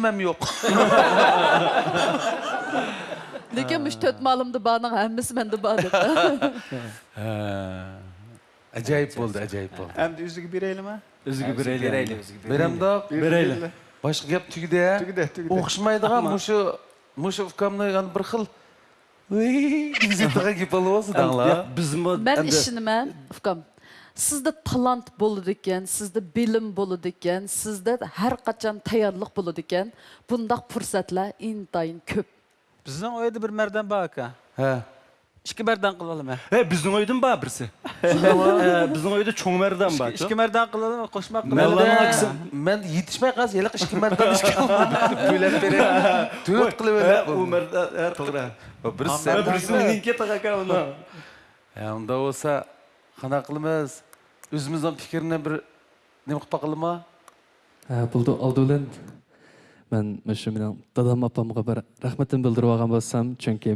Lekin Acayip болды, acayip болды. Hem үзігі üzügü bireyle үзігі Üzügü bireyle. Bireyle, üzügü bireyle. Berem de bireyle. Başka gap tügüde ya. Tügüde, tügüde. Okşmaydı ha, muşu, muşu ufkamla yani bir xil. Bizdeğe gibi olası da Bizim Ben ufkam. talant bo'ladi ekan, sizde bilim bo'ladi sizde har qachon tayyorlik bo'ladi Bundaq fursatlar bir Ishkimardan qiladimi? He, bizning uydan ba birsi. Bizning uyda cho'ngmardan ba. Ishkimardan qiladimi, qo'shma qiladimi? Men yetishmay qaz, yiliq ishkimardan ishkimardan bo'ylab beraman. To'rt qilib o'ylab. Umarda har to'g'ri. Birsi, birsi meningki Онда bo'lsa, qana qilamiz? O'zimizdan fikrini bir nima shu dadam opamga bir bildirib olgan bo'lsam, chunki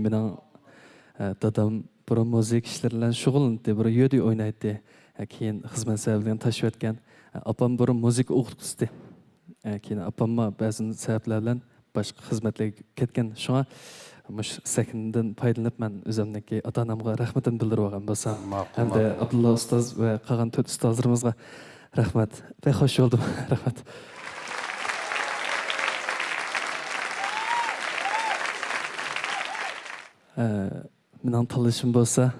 dadam э, бұрын музыка ішлер білән шұғылынды бұрын үйде ойнайды ә, кейін қызмет сәбілден ташып өткен ә, апам бұрын музыка оқытқызды ә, кейін апамма бәзін сәбіплер білән башқа қызметлерге кеткен шуңа мұш сәкінден пайдаланып мен өзімніңки ата анамға рахметін білдіріп алған болсам әмде абдулла ұстаз вә қалған төрт ұстаздарымызға рахмат бәхош болдым рахмат ә, менен талышым болса.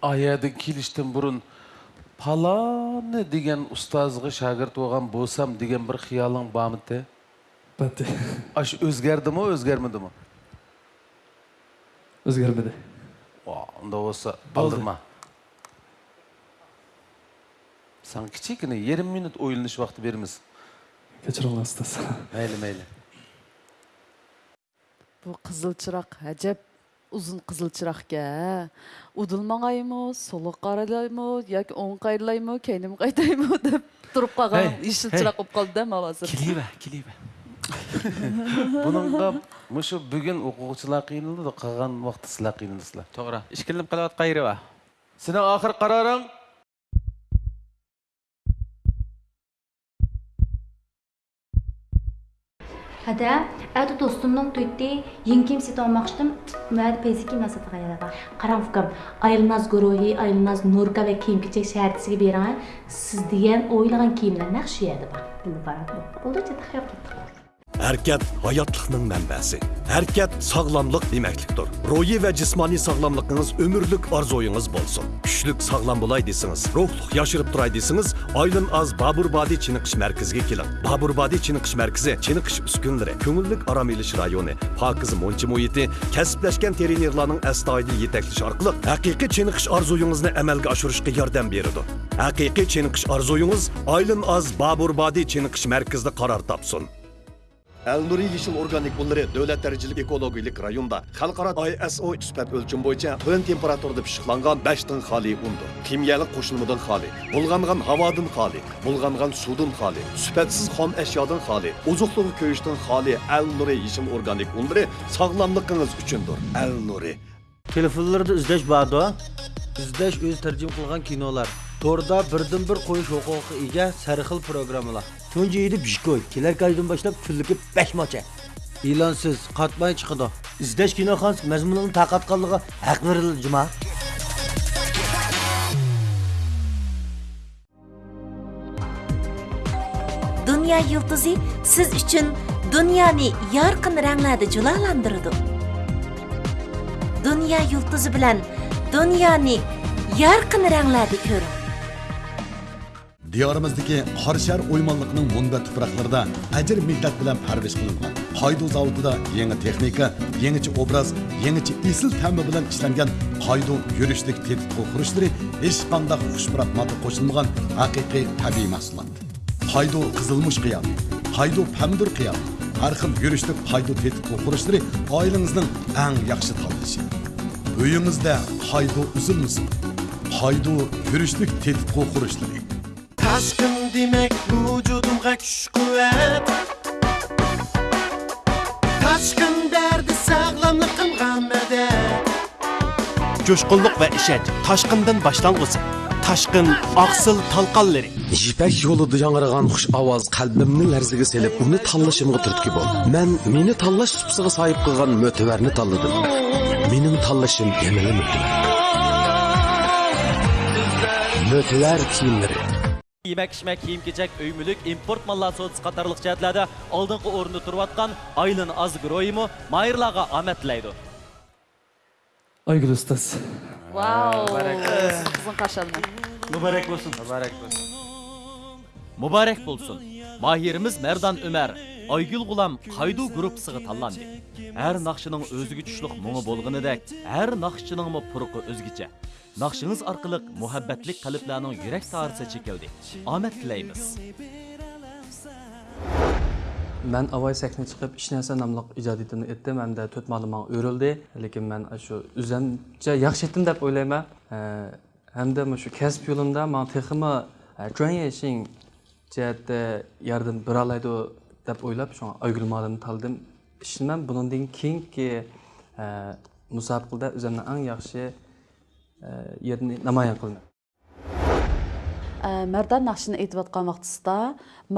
аядын келиштен бұрын паланы деген ұстазғы шәгірт оған болсам деген бір қиялың бармы те бәте аш өзгерді ме өзгермеді ме өзгермеді онда болса балдырма. саған кішкене 20 минут ойланыш уақыты береміз кешіре ұстаз мейлі мейлі бұл қызыл шырақ әжәп uzun qizil chiraqga udil mangaymi so'li qaralaymi yoki o'ng qayrilaymi Тұрып deb turib qolgan yeshil chiroq bo'lib qoldida man hozir keliva keliva buningga mushu bugun o'quvchilar qiynaldi qolgan vaqtda sizlar qiynaldizlar to'g'ri ishkilinib seni oxir Hədə ədə dostundan duydu, yengim sit olmaqdım. Mədə peziki məsafəyə yarağa. Qaravqam, Aylnaz guruhi, Aylnaz Nurka və Kimkiçək şəhərçisi gibi yaran siz deyən oylayan kimlər nəxşiyədi bax. Bunu barat. Oldu çatıq yaptıq. Әркет hayatlıqның mənbəsi. Әркет sağlamlıq deməklikdir. Ruhi və cismani sağlamlığınız ömürlük arzoyunuz bolsun. Küçlük sağlam bulay desiniz, ruhluq yaşırıp turay desiniz, Aylın Az Baburbadi Çiniqiş mərkəzə kelin. Baburbadi Çiniqiş mərkəzi Çiniqiş üskünləri, көңіллік aram eliş rayonu, Pakız Monçi muhiti, kəsbləşkən trenerlərin əstayidil yetəkliş arqılıq həqiqi Çiniqiş arzoyunuzni əməlgə aşırışqa yardım beridi. Həqiqi Çiniqiş arzoyunuz Aylın Az Baburbadi Çiniqiş mərkəzdə qarar tapsın. Әл Нури Ешіл органик бұллары дөләт дәрежелік экологиялық районда қалқарат ISO түспәт өлчім бойынша төн температурды пішіқланған 5 тың хали ұнды. Кимиялық қошылмыдан хали, бұлғанған хавадың хали, бұлғанған судың хали, сүпәтсіз қом әшиядан хали, ұзықлығы көйіштің хали Әл Нури Ешіл органик ұллары sog'lomligingiz uchundir al nuri telefonlarda izlash borda izlash o'zi tarjima кинолар. Торда to'rda birdan bir qo'yish иге ega sarxil programmalar Сонжы едіп жикой, келер кайдың башлап күлдікі 5 мача. Илансыз, қатмай чықыды. Издеш киноханс мәзмұнының тақатқалыға әқ берілі жұма. Dünya yıldızı siz için dünyanı yarkın renglerde culalandırdı. Dünya yıldızı bilen dünyanı yarkın renglerde görün. Diyarimizdeki Qarşar o'ymonliqning munda tuproqlarida ajr minnat bilan parvish qilingan. Қайду zavodida yangi texnika, yangicha obraz, yangicha есіл ta'mi bilan ishlangan qaydu yurishlik tetik qurishlari hech qanday xushmurat modda qo'shilmagan haqiqiy tabiiy mahsulot. Qaydu qizilmush qiyam, qaydu pamdur qiyam, har xil yurishlik qaydu tetik qurishlari yaxshi tanlashi. Uyingizda qaydu uzilmasin. Qaydu yurishlik Tashqin demak vujudimga kuch quvvat Tashqin dardi sog'lomliqim g'amada Coşkunluk ve işet taşkından başlangıcı. Taşkın, aksıl talqanları. İpek yolu duyanırgan hoş avaz kalbimni lerzigi selip uni tanlashimga turtki bol. Men meni tanlash supsiga sahip qilgan möteverni tanladım. Mening tanlashim yanada mötever. Mötever kiyimleri. Киймәк-ишмәк киім-кечәк, өймілік, импорт малла соғыз қатарлық жәділәді алдыңғы орынды тұрватқан Айлын аз Азгройымы Майырлаға әмәтләйді. Айгүл ұстаз. Вау! Қызын қашалына. Мұбарек болсын. Мұбарек болсын. Мұбарек болсын. Махиріміз Мәрдан Өмәр. Айгүл Құлам қайду группысығы талланды. Әр нақшының өзігі түшлік мұңы болғыны дәк, әр нақшының мұ пұрқы өзгіче. Naqşınız arqılıq muhabbetlik qaliblərinin yürek tarısı çəkildi. Ahmet diləyimiz. Ben avay sekne çıkıp iş nəsə namlıq icadiyyətini ettim, hem de 4 malıma öyrüldi. Lakin ben şu üzəncə yaxşı etdim deyə oylayma. Həm də şu kəsb yolunda mən teximə joyneşin cəhətdə yardım bera alaydı deyə aygül şuna taldım. Şimdi ben bunun keyin ki musabıqada özümdən ən yaxşı еріне намаян кылынат ә, Мәрдан нақшын айтып атқан вақтысында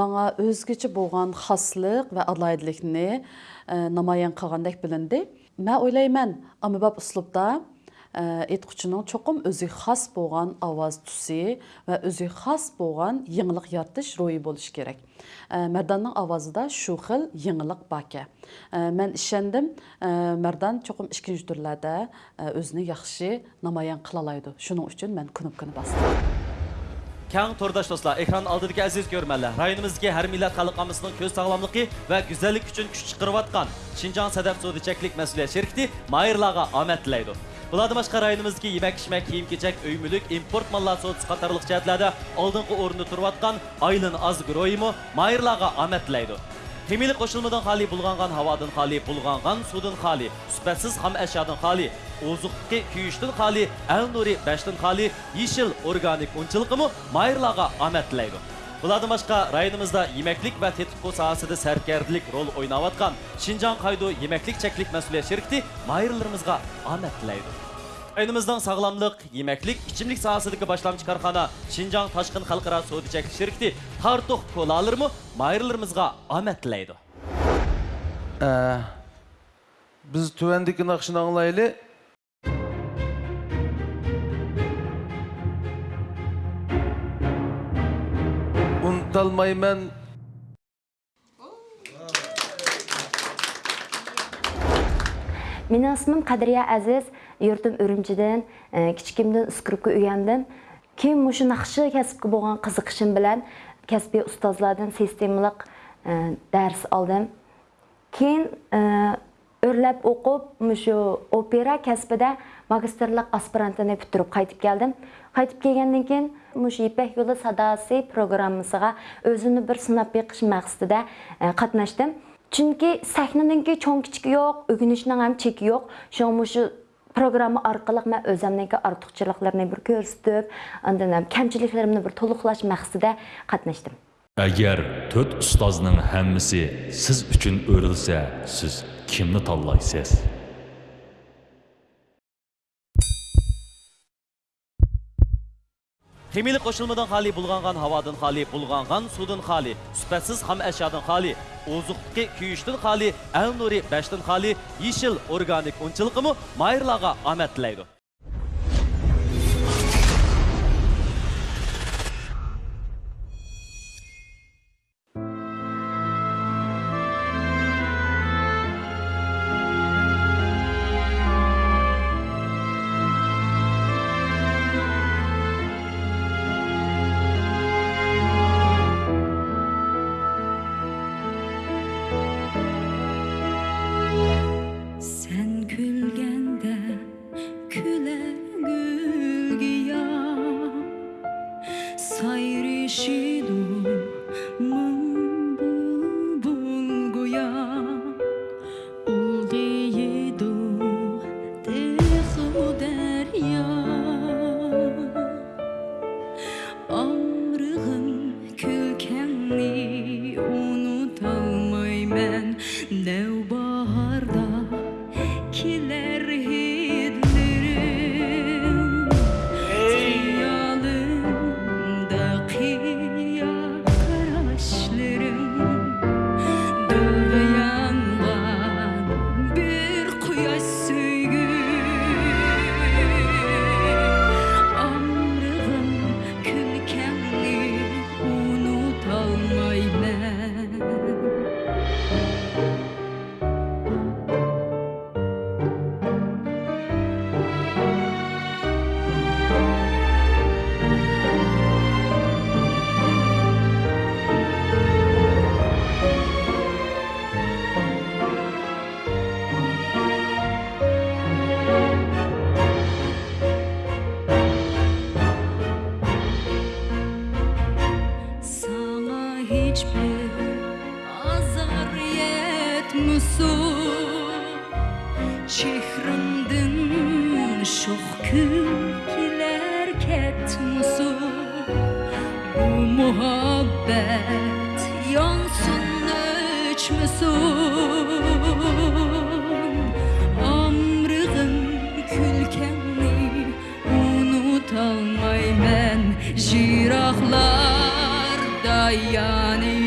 маңа өзгечі болған хаслық ва адлайдылықны ә, намаян қылғандай білінді. Мә ойлаймын, амыбап ұслупта aytquchining cho'qim o'ziga xos bo'lgan ovoz tusi va o'ziga xos bo'lgan yangilik yaratish ro'yi gerek. Merdan'ın avazı da şu xil yangilik bakı. Mən işendim, Merdan cho'qim işkinci turlarda özünü yaxşı namayan qilolaydi Şunun üçün mən kunib kuni bastım. Kang tordaş dostlar, ekran aldıdaki aziz görmeler. Rayonimizdeki her millet halkımızın köz sağlamlığı ve güzellik için küçük kırvatkan. Şincan Sedef Suudi Çeklik Mesuliyet Şirketi Mayırlağa Ahmet Leydo. Бұладымаш қарайынымыз ке емәк-шімәк киім-кечәк өймілік импорт малласы отыз қатарлық жәтләді алдыңғы орынды тұрватқан Айлын аз ойымы Майырлаға амәтләйді. Кемелі қошылмыдың қали бұлғанған хавадын қали, бұлғанған судын қали, сүпәтсіз қам әшадың қали, озықке күйіштің қали, әл нұри бәштін қали, ешіл органик ұнчылықымы майырлаға амәтләйді. Бұладың ашқа райынымызда емеклік бә тетікқо саасыды сәркерділік рол ойнаватқан Шинжан қайду емеклік чәклік мәсуле шерікті майырларымызға анәттіләйді. Айнымыздың сағыламлық, емеклік, ішімлік саасыдығы башламчы қарқана Шинжан ташқын қалқыра соуды чәклік шерікті тартуқ қол алырмы, мұ майырларымызға анәттіләйді. Ә, біз түвендікін ақшын аңылайлы, aytolmayman meni ismim qadriya aziz yurtim urumchidan e, kichkimdan skripka o'rgandim keyin mushu naqshi kasbga bo'lgan qiziqishim bilan kasbiy ustozlardan sistemalik e, dars oldim keyin e, o'rlab o'qib mushu opera kasbida magistrlıq aspirantını bitirib qayıtıb gəldim. Qayıtıb gəlgəndən keyin Muş İpək yolu sadası proqramımıza özünü bir sınab yığış məqsədidə qatnaşdım. Çünki səhnəninki çox kiçik yox, öyrənişinin həm çeki yox. Şoğmuşu proqramı arqalıq mən özəmdəki artıqçılıqlarını bir göstərib, ondan həm kəmçiliklərimi bir toluqlaş məqsədidə qatnaşdım. Əgər 4 ustazın hamısı siz üçün öyrülsə, siz kimni tanlaysınız? Химилік қошылмадан қали бұлғанған хавадан қали, бұлғанған судан қали, сүпәсіз хам әшадан қали, озуқтықы күйіштің қали, әл нұри бәштін қали, ешіл органик ұнчылықымы майырлаға амәттілейді. çok külkiler ket Bu muhabbet yansın ölçmüsün Amrığın külkenli unutalmay ben Jirahlar dayanır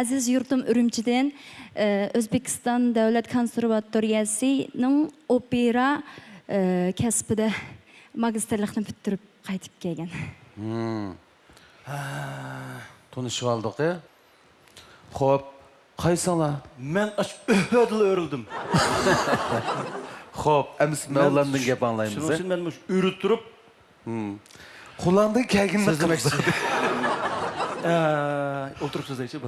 aziz yurtum Ürümçidən Özbekistan e, Dövlət Konservatoriyasının opera e, kəsbində magistrliqni bitirib qaytib kelgan. Hmm. Tanışıb aldıq, e? Xo'p, qaysala? Mən ödül örüldüm отырып жазайыншы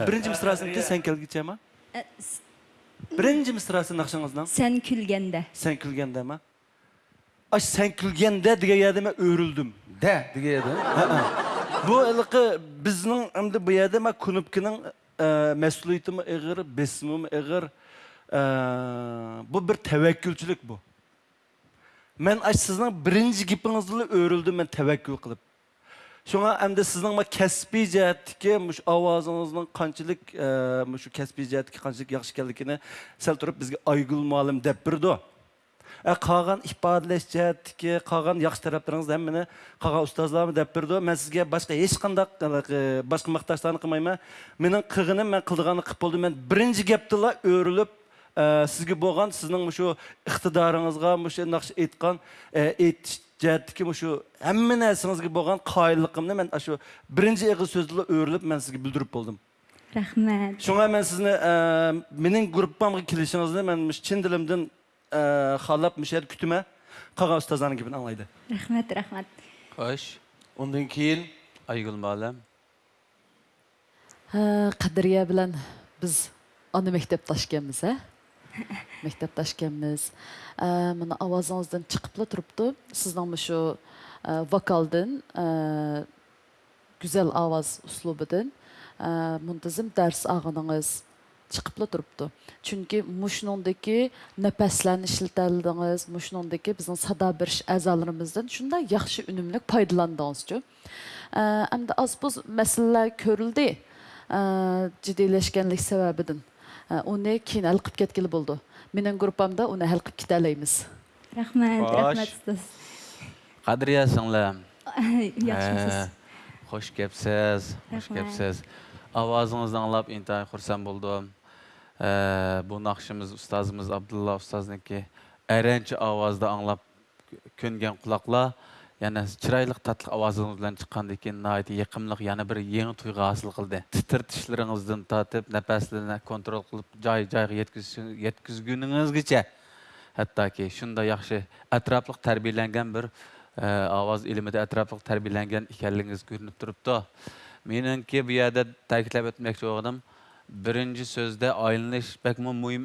бірінші мисрасынікі сән келгіче ма э, бірінші мисрасы нақшаңыздан сән күлгенде сән күлгенде ма аш сән күлгенде деген жерде мен өрілдім дә деген еді э, э. бұл ылқы біздің енді бұл жерде мен күніпкінің мәсулиетім ығыр бесімім ығыр бұл бір тәуәккүлшілік бұл мен аш сіздің бірінші гипіңізді өрілдім мен тәвәккүл қылып Шуңа әмді сіздің ма кәсби жәттіке мүш авазыңыздың қанчылық мүшу кәсби жәттіке қанчылық яқшы келдікіне сәл тұрып бізге айгүл малым деп бірді. Ә, қаған ипадылеш жәттіке, қаған яқшы тараптарыңыз әміне қаған ұстазларым деп бірді. Мен сізге басқа ешқандақ, басқа мақташтарын Менің қығыным, мен қып болды. Мен бірінші кептіла өріліп, сізге болған сіздің жәттіке мұшу әмме нәрсіңізге болған қайырлықымды мен ашу бірінші ығы сөзді өріліп мен сізге білдіріп болдым рахмет шуңа мен сізні ә, менің группамға келішіңізді мен шын ділімден ә, қалап мүшәр күтіме қалған ұстаздарың кебін аңлайды рахмет рахмет қош ондан кейін айгүл мұғалім қадірге білән біз оны мектеп ташкенбіз ә мектеп ташкенбиз мына авазыңыздан чыгып эле турупту сиздин ушу вокалдын güzel avaz uslubidan muntazam dars ag'indiz chiqibla turibdi chunki mushnundagi nafaslarni ishlatildingiz mushnundagi bizning sado berish a'zolarimizdan shunday yaxshi unumli foydalandingizchu hamda oz masalalar ko'rildi jiddiylashganlik sababidan оны э, кийин ал кылып болды болду группамда оны ал кылып кете алабыз рахмат рахмат устаз кадырия сиңлим жакшымысыз э, хош келипсиз хош келипсиз авазыңызды аңлап интайын хурсан болдум э, бу нақшымыз ұстазымыз абдулла ұстазники әрәнші ауазды аңлап көнген құлақла yana chiroyli tatliq ovozingiz bilan chiqqandan keyin nihoyatda яна yana bir yangi tuyg'u hosil qildi titirtishlaringizdan tortib nafaslarni kontrol qilib joy joyiga yetkazguningizgacha hattoki shunday yaxshi atrofliq tarbiyalangan bir ovoz ilmida atrofliq tarbiyalangan ekanligingiz ko'rinib turibdi meningki bu yerda ta'kidlab o'tmoqchi bo'lganim birinchi so'zda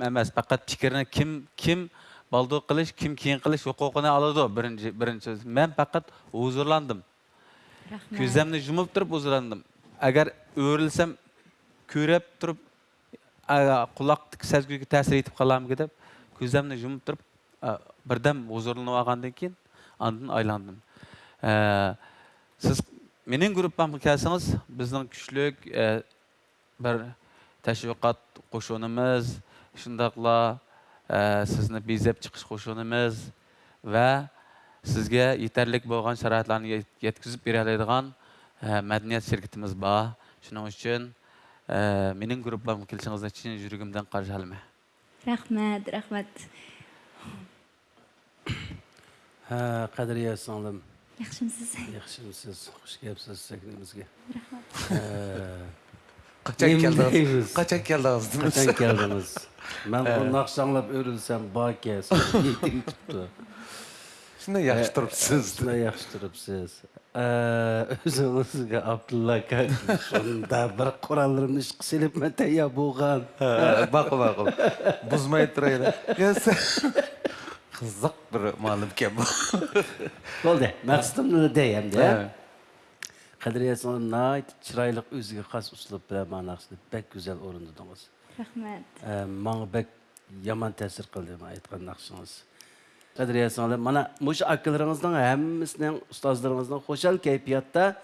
emas faqat fikrni kim kim baldu qilish kim keyin qilish huquqini oladi birinchi birinchi so'z man faqat huzurlandim ko'zimni yumib turib huzurlandim agar o'rilsam ko'rib turib quloq sazguga ta'sir etib qoladimi deb ko'zimni yumib turib birdan huzurlanib olgandan keyin andan siz mening gruppamga kelsangiz e, bir tashviqot qo'shinimiz sizni bezab chiqish qo'shig'imiz va sizga yetarlik bo'lgan sharoitlarni yetkazib beradigan madaniyat shirkitimiz bor shuning uchun mening gruppamga kelishingizni chin yuragimdan qarshi olaman rahmat rahmat ha qadriya singlim yaxshimisiz yaxshimisiz xush kelibsiz bizga rahmat Kaçak geldiniz. Kaçak geldiniz. Kaçak geldiniz. Ben bu nakş anlap bakiye baki yedim tuttu. Şuna yakıştırıpsız. Ee, şuna yakıştırıpsız. Ee, Özünüzge Abdullah kardeş. Şunda bir kurallarını iş kısilip mete ya boğan. Bakı bakı. Buzmayı turayla. Ya sen... Kızlık bir malum kem. Oldu. Maksadımını deyem de. қадірия сіңлім нағайты чырайлық өзіге хас ұсылып біле мағынасыны бәк гүзел орындадыңыз рахмет маңа бәк яман тәсір қылдым айтқан нақшыңыз қадірия сіңлім мана мұшы акаларыңыздың әммісінің ұстаздарыңыздың хошал кәйпиятта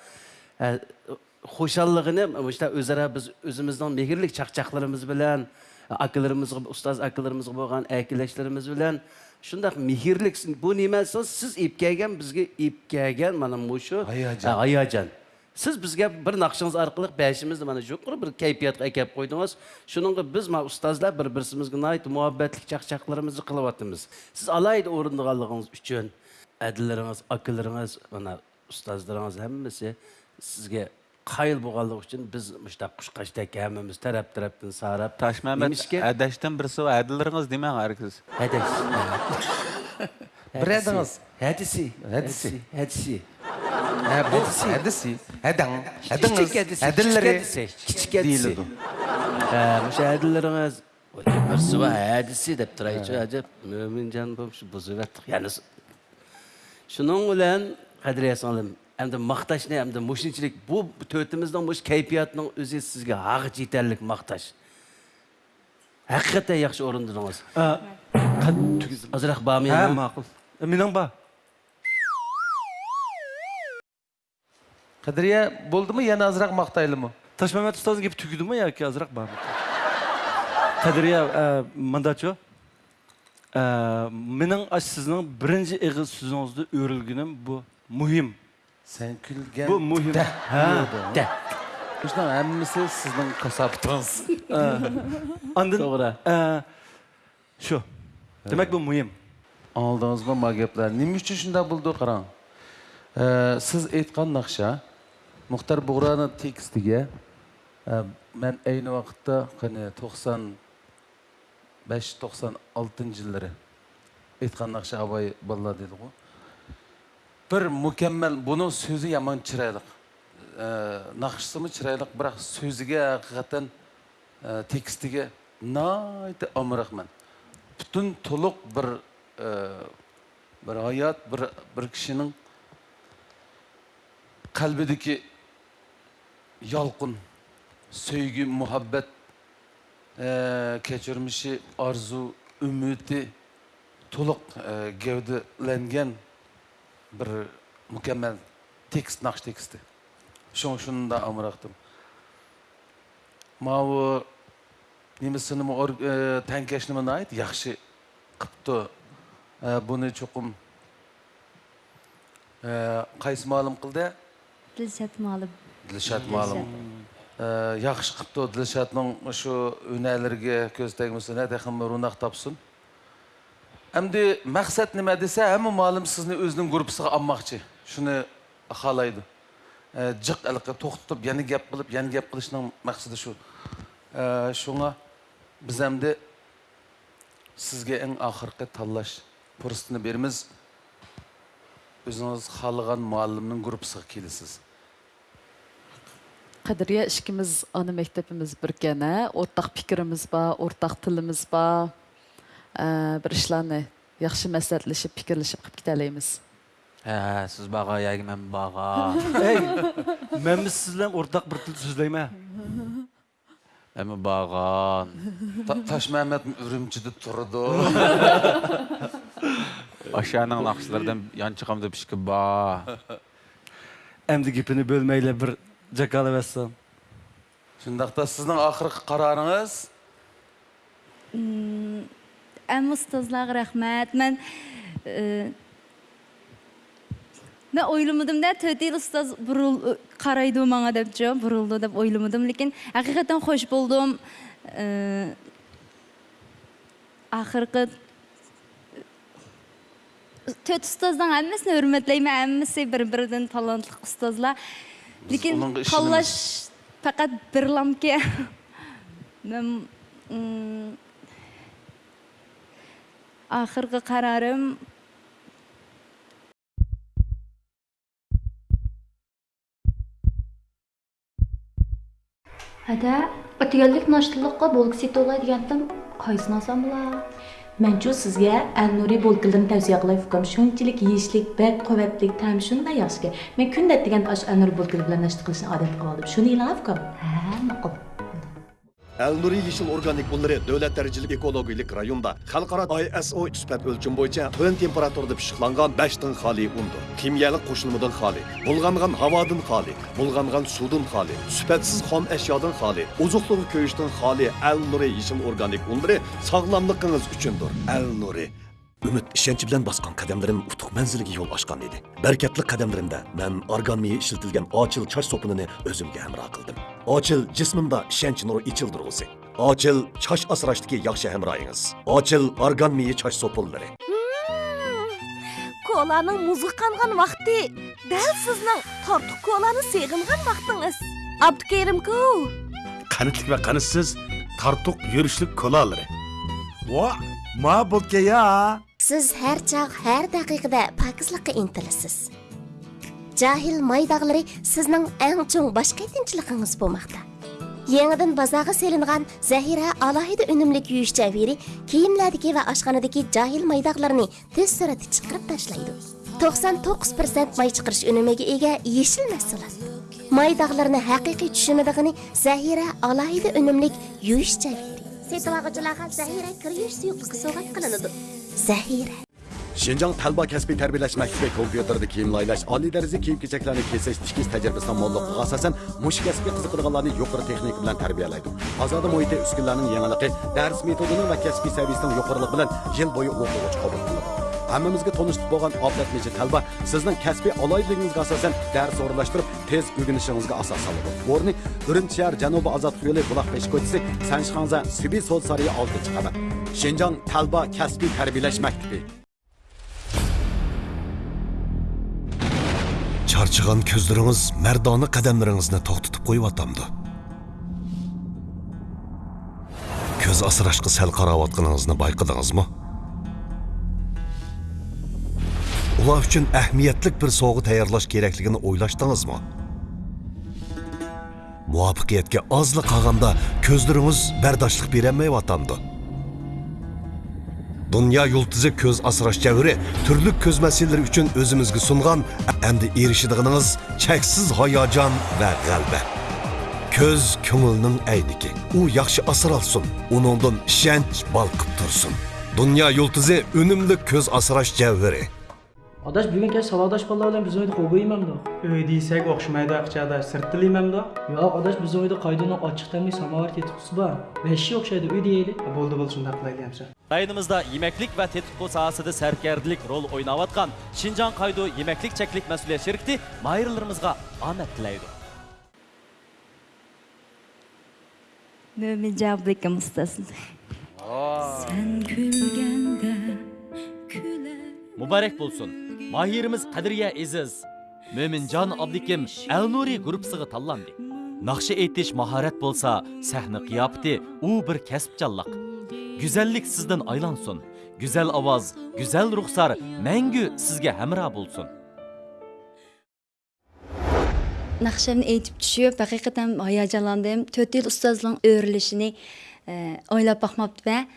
хошаллығыны мұшта өзара біз өзіміздің мегірлік чақчақларымыз білән akıllarımızga, ustaz akıllarımızga bolgan äkilleşlerimiz bilen şundaq mehirlik bu nimesi siz ipkeygen bizge ipkeygen mana muşu аяжан сіз бізге бір нақшыңыз арқылы бәшімізді мына жоқыр бір кайфиятқа әкеліп қойдыңыз шұныңға біз ма ұстаздар бір бірімізге ұнайды мұхаббатлік чақчақларымызды қылып жатырмыз сіз алайды орындығалығыңыз үшін әділеріңіз акаларыңыз мына ұстаздарыңыз әммесі сізге қайыл болғанлығы үшін біз мұштақ құшқаштек әміміз тарап тараптан сарап ташмәмет әдәштен бірсі әділеріңіз демең әркіз әдәш бір әдіңіз әдісі әдісі әдісі әдісі әдісі әдің әдіңіз әділлері кішік әдісі мүше әділлеріңіз бір сұба әдісі деп тұрайыншы әжеп мөмін жан болып бұзып әттік яғни шұның білән қадір сіңлім әмді мақташ не әмді мұшыншілік бұл төтіміздің мұш кәйпиятының өзі сізге ағы жетерлік мақташ Haqiqatda yaxshi o'rindingiz. Azroq bormi? Ha, мақұл. Mening bor. қыдырия болдымы яны азырақ мақтайлымы ташмамет ұстазың келіп түгідімі яки азырақ бармы қыдырия мында чо менің сіздің бірінші игі сөзіңізді өрілгенім бұл мұхим сен күлген бұл мұхим Шынан әммісі сіздің қасаптыңыз. Андын? Тоғыра. шо Демек бұл мұйым. Алдыңызға магеплер. Немі үшін шында бұлды қыран? Сіз айтқан нақша, мұхтар бұғраның текстіге мен әйні уақытта 95-96 жылдары айтқан нақша абай балла дейді ғой бір мүкәммәл бұның сөзі яман чырайлық Нақшысымы нақшысы чырайлық бірақ сөзіге ақиқаттан текстіге найты мен. бүтін толық бір бір аят бір бір кішінің қалбідегі ялқын сөйгі мұхаббат ә, арзу үміті толық ә, бір мүкәммәл текст нақш тексті шоң амырақтым мау немесіні ә, тәңкешіні мұны айт яқшы қыпты бұны чоқым қайсы малым қылды тіл сәті малым дилшат маалым жакшы кыпты дилшатның ушу үнәлерге көз тегмесине тахым рунақ тапсын Әмді мәқсәт неме десе, әмі малым сізні өзінің группысыға аммақчы. Шыны қалайды. Жық әліқі тоқтытып, яны гәп қылып, яны гәп қылышының мәқсәді шу. Шуңа біз әмді сізге әң ақырқы таллаш пұрыстыны беріміз. Өзіңіз қалыған малымның группысыға келесіз қадірия ішкіміз ана мектебіміз бір ә ортақ пікіріміз ба ортақ тіліміз ба ә, бір ішләні яқшы мәсләтлішіп пікірлішіп қып кетәлейміз ә, сіз баға яғи мен баға ей мәміз сізден ортақ бір тіл сөйлейм ә әмі бағаан таш мәмәт үрімчіде тұрды ашаның нақшылардан янчығам деп ба әмді кепіні бір жакала бассам чындакта сиздин акыркы карарыңыз әм ұстазларға рахмет мен мен ойламадым да төрт ел ұстаз бұрыл қарайды маңа деп жо бұрылды деп ойламадым лекин ақиқаттан қош болдым акыркы төрт устаздын әммесін урматтайм әммесі бір бірден талантлық ұстазлар Лекен қаллаш пақат бір ламке. Ақырғы қарарым ада өтігелдік нашылыққа болғы сетті олай дегендім, қайсын асам Mən ki sizə Əlnuri Bolqılın təvsiyə qılay fikrim şunçilik yeyişlik bək qovətlik tam şunda yaxşı ki. Mən kündə degan aş Əlnuri Bolqıl bilan nəşt qilishni adət qıldım. Şuni ilaq fikrim. Hə, maqul. Elnuri Yeşil Organik Bunları Dövlət Dərəcəlik Ekologilik Rayonda Xalqara ISO sübət ölçüm boyunca tön temperaturda pişiqlanğan 5 tın xali undur. Kimyəli qoşulmadan xali, bulğanğan havadan xali, bulğanğan sudan xali, sübətsiz xom əşyadan xali, uzuqluğu köyüşdən xali Elnuri Yeşil Organik Bunları sağlamlığınız üçündür. Elnuri Ümit işençi bilen baskan kademlerim utuq menzilgi yol açqan edi. Bərkətli kademlerimdə mən argan miyi açıl çarş sopununu özümge həmra qıldım. Açıl cismimdə işençi nuru içildirğusi. Açıl çaş asraşdaki yaxşı həmrayınız. Açıl argan miyi çaş sopulları. Hmm. Kolanın muzu qanğan vaxtı, dəl siznin tortu kolanı seğilğan vaxtınız. Abdukerim ku. Qanıtlik ve qanıtsız tartuq yürüşlük kola kolaları. Ва, ма бұл ya? Siz hər çağ, hər daqiqədə pakizlikqa intilisiz. Cahil maydağları sizning eng cho'ng boshqa tinchligingiz bo'lmoqda. Yenidən bazağa selinğan zəhirə alahidə ünümlük yüyüş cəviri kiyimlərdəki və aşxanadakı cahil maydaqlarını tez sürəti çıxırıb ташлайды. 99% may çıxırış ünümüge egə yeşil məhsulat. Maydaqlarını həqiqi düşünmədiyini zəhirə alahidə ünümlük yüyüş cəviri. Setilağıcılağa kir zaxira Shinjong talaba kasbiy tarbiyalash maktabi kompyuterda kiyim laylash, oliy daraja kiyim kechaklarni kesish, tikish tajribasidan mo'lliqqa asosan mush kasbga qiziqadiganlarni yuqori texnika bilan tarbiyalaydi. Ozoda muhiti uskunlarning yangilig'i, dars metodining va kasbiy saviyasining yuqoriligi bilan yil bo'yi o'quvchi qabul qiladi. Hammamizga tonishib bo'lgan odatmichi talaba sizning kasbiy oloydligingizga asosan dars o'rinlashtirib, tez o'rganishingizga asos soladi. O'rni Urumchi shahar Janubi Azod yo'li buloq peshkochisi Sanshxonza Sol Solsariya oldi chiqadi. Şincan talba kəsbi tərbiləş məktibi. Çarçıqan közləriniz mərdanı qədəmlərinizni toxtutub qoyub atamdı. Köz asıraşqı səl qaravatqınızını mı? Ular üçün əhmiyyətlik bir soğu təyərlaş gerəkligini oylaşdınızmı? Muvafiqiyətə azlıq qalğanda közləriniz bərdaşlıq verənməyib atamdı. Dünya yıldızı көз асыраш жәвірі түрлік көз мәселелер үшін өзімізге сұнған әмді ерішідігіңіз чәксіз хаяжан вә ғалбә. Көз көңілінің әйнікі. У яқшы асыралсын, оныңдың шәнч балқып тұрсын. Dünya yıldızı өнімлі көз асыраш жәвірі. Adaş бүгін keş saladaş ballar bilen biz oynadık obu imem да. Öy deysek okşmaydı akçadaş sırt dil imem da. Ya adaş biz oynadık kaydına açık temli samavar tetikkusu ba. Beşi okşaydı yemeklik ve rol oynavatkan Şincan Kaydu Yemeklik Çeklik Mesuliye Şirkti mayırlarımızga махирибиз Қадырия әзіз, мөминжан абдиким ал нури талланды нақша әйтеш махарат болса сәхні қияпты у бір жаллық. гүзәллік сізден айлансын гүзәл аваз гүзәл рұқсар мәңгі сізге әмірі болсын нақшамны әйтіп түшіп ая жаландым. төрт ел ұстаздың өрілішіне ойлап бақмапты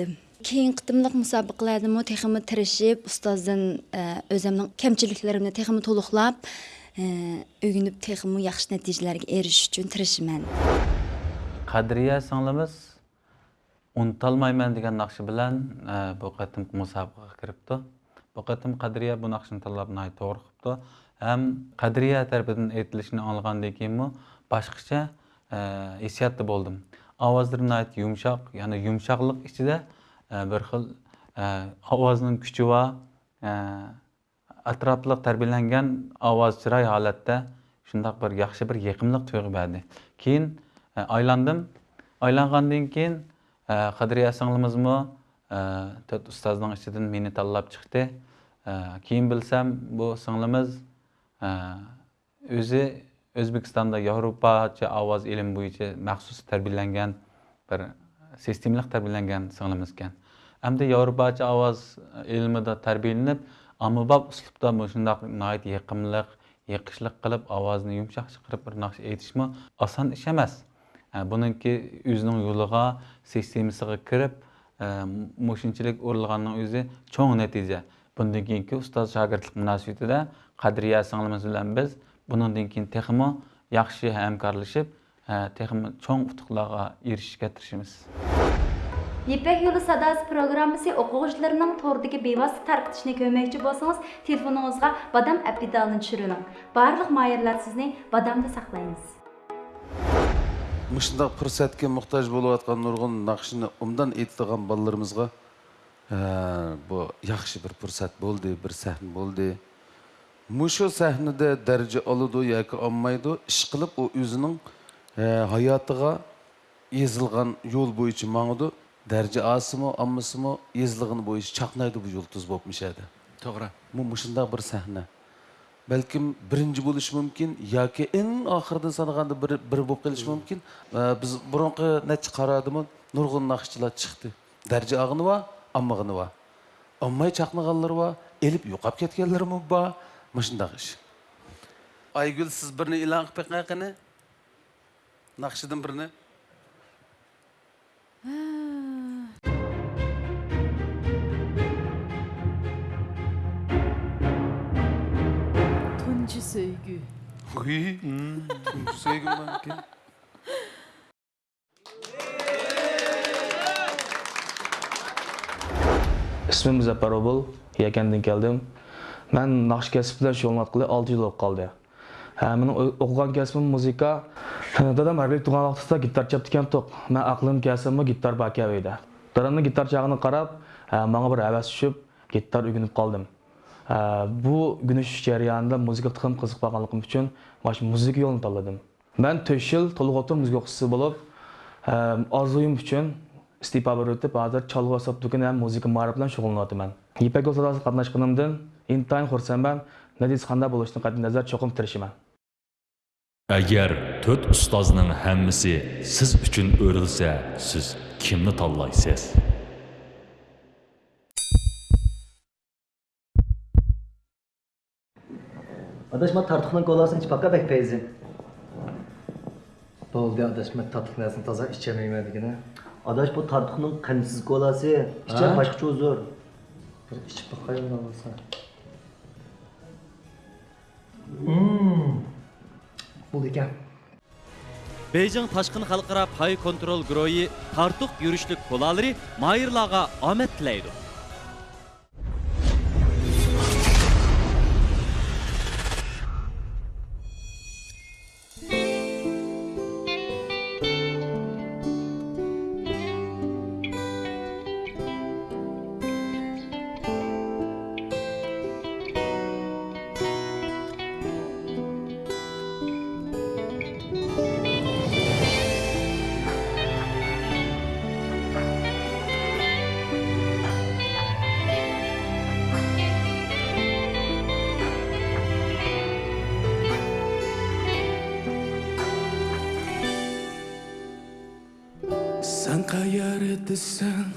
ба кейін қытымлық мұсабықларымы техімі тірішіп, ұстаздан өзімнің кемчіліктерімді техімі толықлап, өгініп техімі яқшы нәтижелерге еріш үшін тірішімен. Қадырия саңлымыз ұнталмаймын деген нақшы білән бұл қатым мұсабыққа кіріпті. Бұл қатым Қадырия бұл нақшын талабын ай тоғыр қыпты. Әм Қадырия тәрбідің етілішіні алғанды кейін башқыша ә, болдым. Аваздырын айты yumshoq ya'ni yumshoqlik ichida E, bir xil e, ovozning kuchi va e, atroflik tarbiyalangan ovoz chiroy holatda shundoq bir yaxshi bir yiqimliq tuyg'u berdi keyin aylandim aylangandan keyin qadriya singlimizmi to'rt ustozning ichidan meni tanlab chiqdi keyin bilsam bu singlimiz o'zi o'zbekistonda yevropacha ovoz ilmi bo'yicha maxsus tarbiyalangan bir sistemli tarbiyalangan singlimiz ekan həm də Yorubaca avaz elmi də tərbiyələnib, amıbab üslubda məşındaq nəhayət yıqımlıq, yıqışlıq qılıb avazını yumşaq çıxırıb bir naxş etişmə asan iş emas. Yəni bununki özünün yoluğa, sistemasına kirib e, məşinçilik urulğanın özü çox nəticə. Bundan keyinki ustoz shogirdlik münasibətində Qadriya singlimiz bilan biz bundan keyin texmo yaxşı həmkarlaşıb e, texmo çox utuqlarga erishishga tirishimiz. Ипек юлы Садас программасы оқуғышыларының тордығы бейвасты тарқытышына көмекші болсаңыз, телефоныңызға бадам әпидалын түшірінің. Барлық майырлар сізіне бадамды сақлаймыз. Мұшындағы пұрсәтке мұқтаж болып атқан нұрғын нақшыны ұмдан етіған балларымызға бұл яқшы бір пұрсәт болды, бір сәхін болды. Мұшы сәхніде дәрже алуды, яқы алмайды, іш қылып, о өзінің hayatыға езілған yol бойынша маңыды дәрже асымы аммысымы езілігін бойынша чақнайды бұл жұлдыз болып мүшәді тоғра Мұ мұшында бір сәхна бәлкім бірінші болушы мүмкін яки ең ақырды санағанда бір, бір болып келіші мүмкін ә, біз бұрынғы нәтиже қарадымы нұрғын нақшылар шықты дәрже ағыны ба аммағыны ба аммай чақнағанлар ба еліп ұйқап кеткенлер ме ба мұшындағы іш айгүл сіз бірні илан қылып қақыны нақшыдан sevgi. Uy, Әкендің tüm sevgimden ki. ismim Zappar Obul, Yakan'dan keldim. Ben nakş kesip bilen şoğulmat kılı 6 yıl kaldı. Benim музыка. Дадам muzika. Dadam harbilik tuğan vaxtısda gitar çaptıken toq. Ben aklım kesimim gitar bakiyaveydi. Dadamın gitar үгініп қалдым. bu gunish jarayonida muzikaga tiqim qiziq bo'lganligim uchun mana shu muzika yo'lini tanladim man to'rt yil to'liq o'tir muzika o'quvchisi bo'lib orzuyim uchun bir o'tib hozir cholg'u asab do'koni ham muzika ma'rif bilan shug'ullanyapman ipak yo'l sodasi qatnashganimdan intayin xursandman natijasi qanday bo'lishidan qat'iy nazar cho'qim tirishaman agar to'rt ustozning hammasi siz uchun o'rilsa siz kimni tanlaysiz Adaş ma tartıqdan qolasın içpaqqa bək peyzin. Boldi adaş ma tatlıqnasını taza içəməyəmədigini. Adaş bu tartıqın qanımsız qolası, içə başqaça uzur. Bir içib baxayım da olsa. Hmm. Bu ekan. Бейжің Taşkın халқыра pay kontrol грои Tartuk юришлік колалары Mayırlağa амет тілейді. the sun.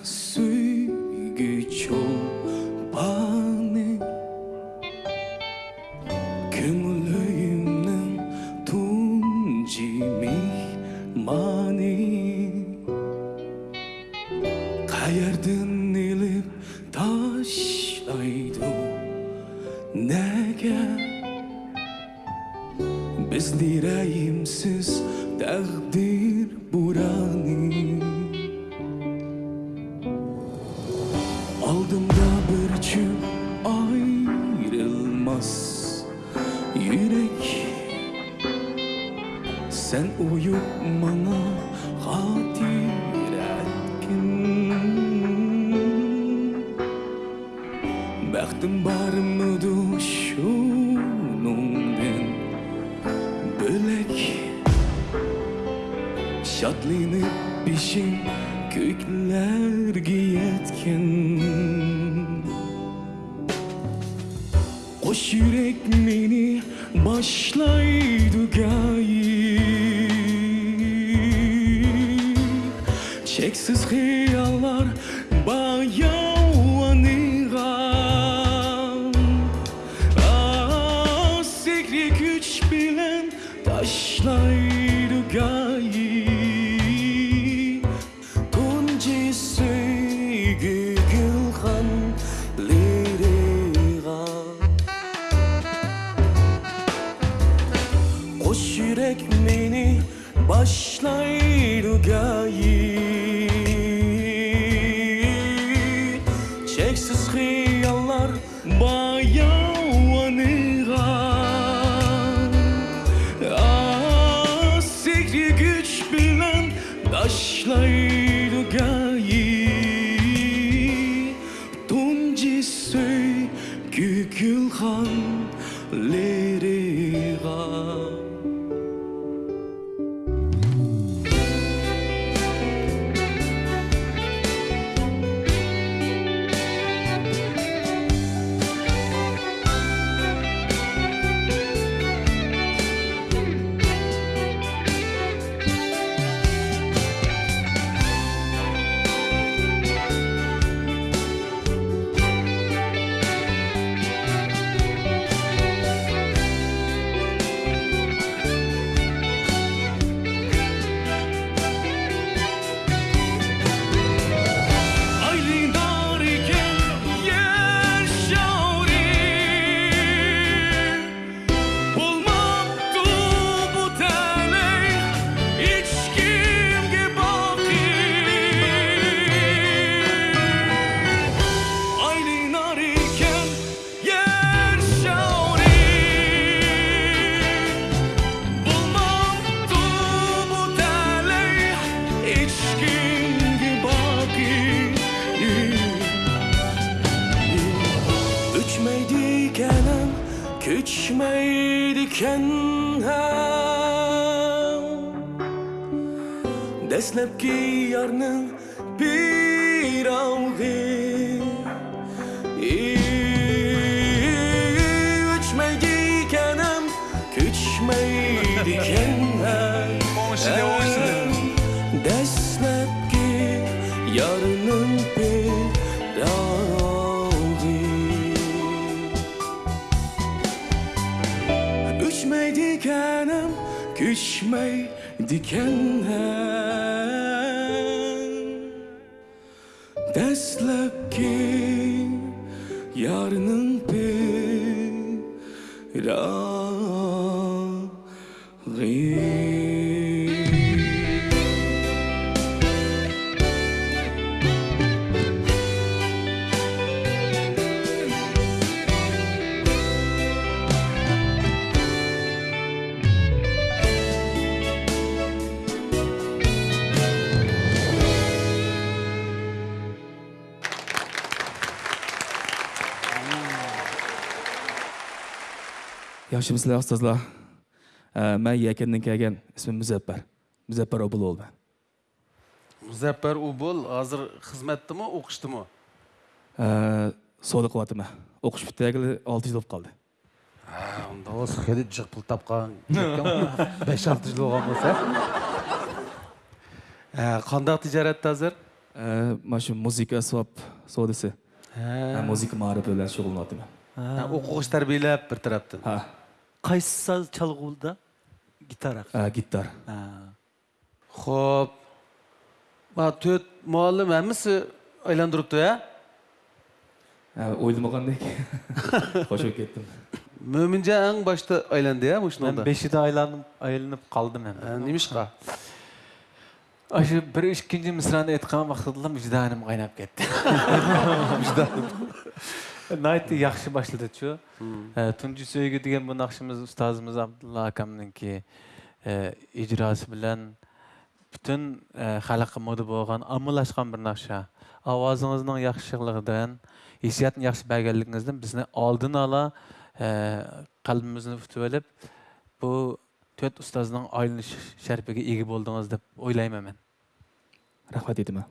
бісміллә ұстазла мә екеннен кәген үсімі мүзәппәр мүзәппәр ұбыл ол мен мүзәппәр ұбыл, азыр қызметті мұ, ұқышты қызметтімі оқыштымы сода қылатымы оқыш бітәгілі алты жыл болып қалды онда осы хәдит жық бұл тапқан 5-6 жыл оған болса қандай тижаратта азыр машу музыка сап содасы музыка маарып белән шұғылланатымын оқығыш әп бір тараптан Қайсы саз чалгылда? Гитара. А, гитара. Хоп. Ба төт муаллим әмісі айландырыпты, ә? Ә, ойламағандай. Хош болып кеттім. Мөмінже әң башта айланды, ә, мұшынада? Мен бешіде айланып, айланып қалдым әм. Ә, Неміш қа? Ашы бір үшкенде мисраны айтқан вақытыдылым, жүданым қайнап кетті. Жүданым наайты жақсы башылды чу түнжү сөйгү деген бул акшыбыз устазыбыз абдулла акамдынки ижрасы менен бүтүн халыкка мода болгон амылашкан бир накша авазыңыздын жакшылыгынан хисияттын жакшы бергенлигиңизден бизни алдын ала калбимизди утуп алып бул төрт ұстазының айлыныш шәрпіге еге болдыңыз деп ойлаймын мен рахмат етіма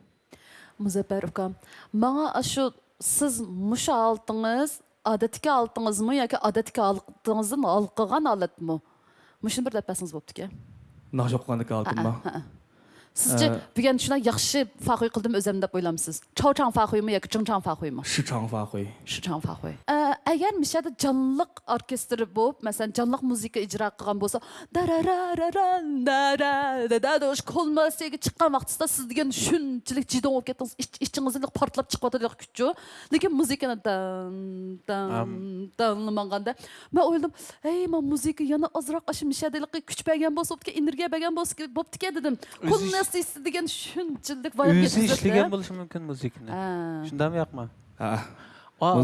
мұзаппар ұка маңа ашу сіз мұша алтыңыз алтыңыз алтыңызмы яки адатке алтыңызды алқыған алатмы Мүшін бір дәп бәсіңіз бопты ке нақ жоққандыкі алтын Sizce bugün şuna yaxşı fəxri qıldım özüm deyə oylamısınız? Çoğçan fəxrimi yoxsa cınçan fəxrimi? Şıçan fəxri. Şıçan fəxri. Əgər məşədə canlıq orkestr olub, məsələn, canlıq musiqi icra qılğan bolsa, dararararan daradadoş kolmasiyəyə çıxan vaxtında siz degen şünçilik cidon olub getdiniz, içinizdə "Ey, yana energiya dedim. Ernest Исі деген шүнчілдік баян өзі ішлеген болушы мүмкін музыканы шындап ақ ма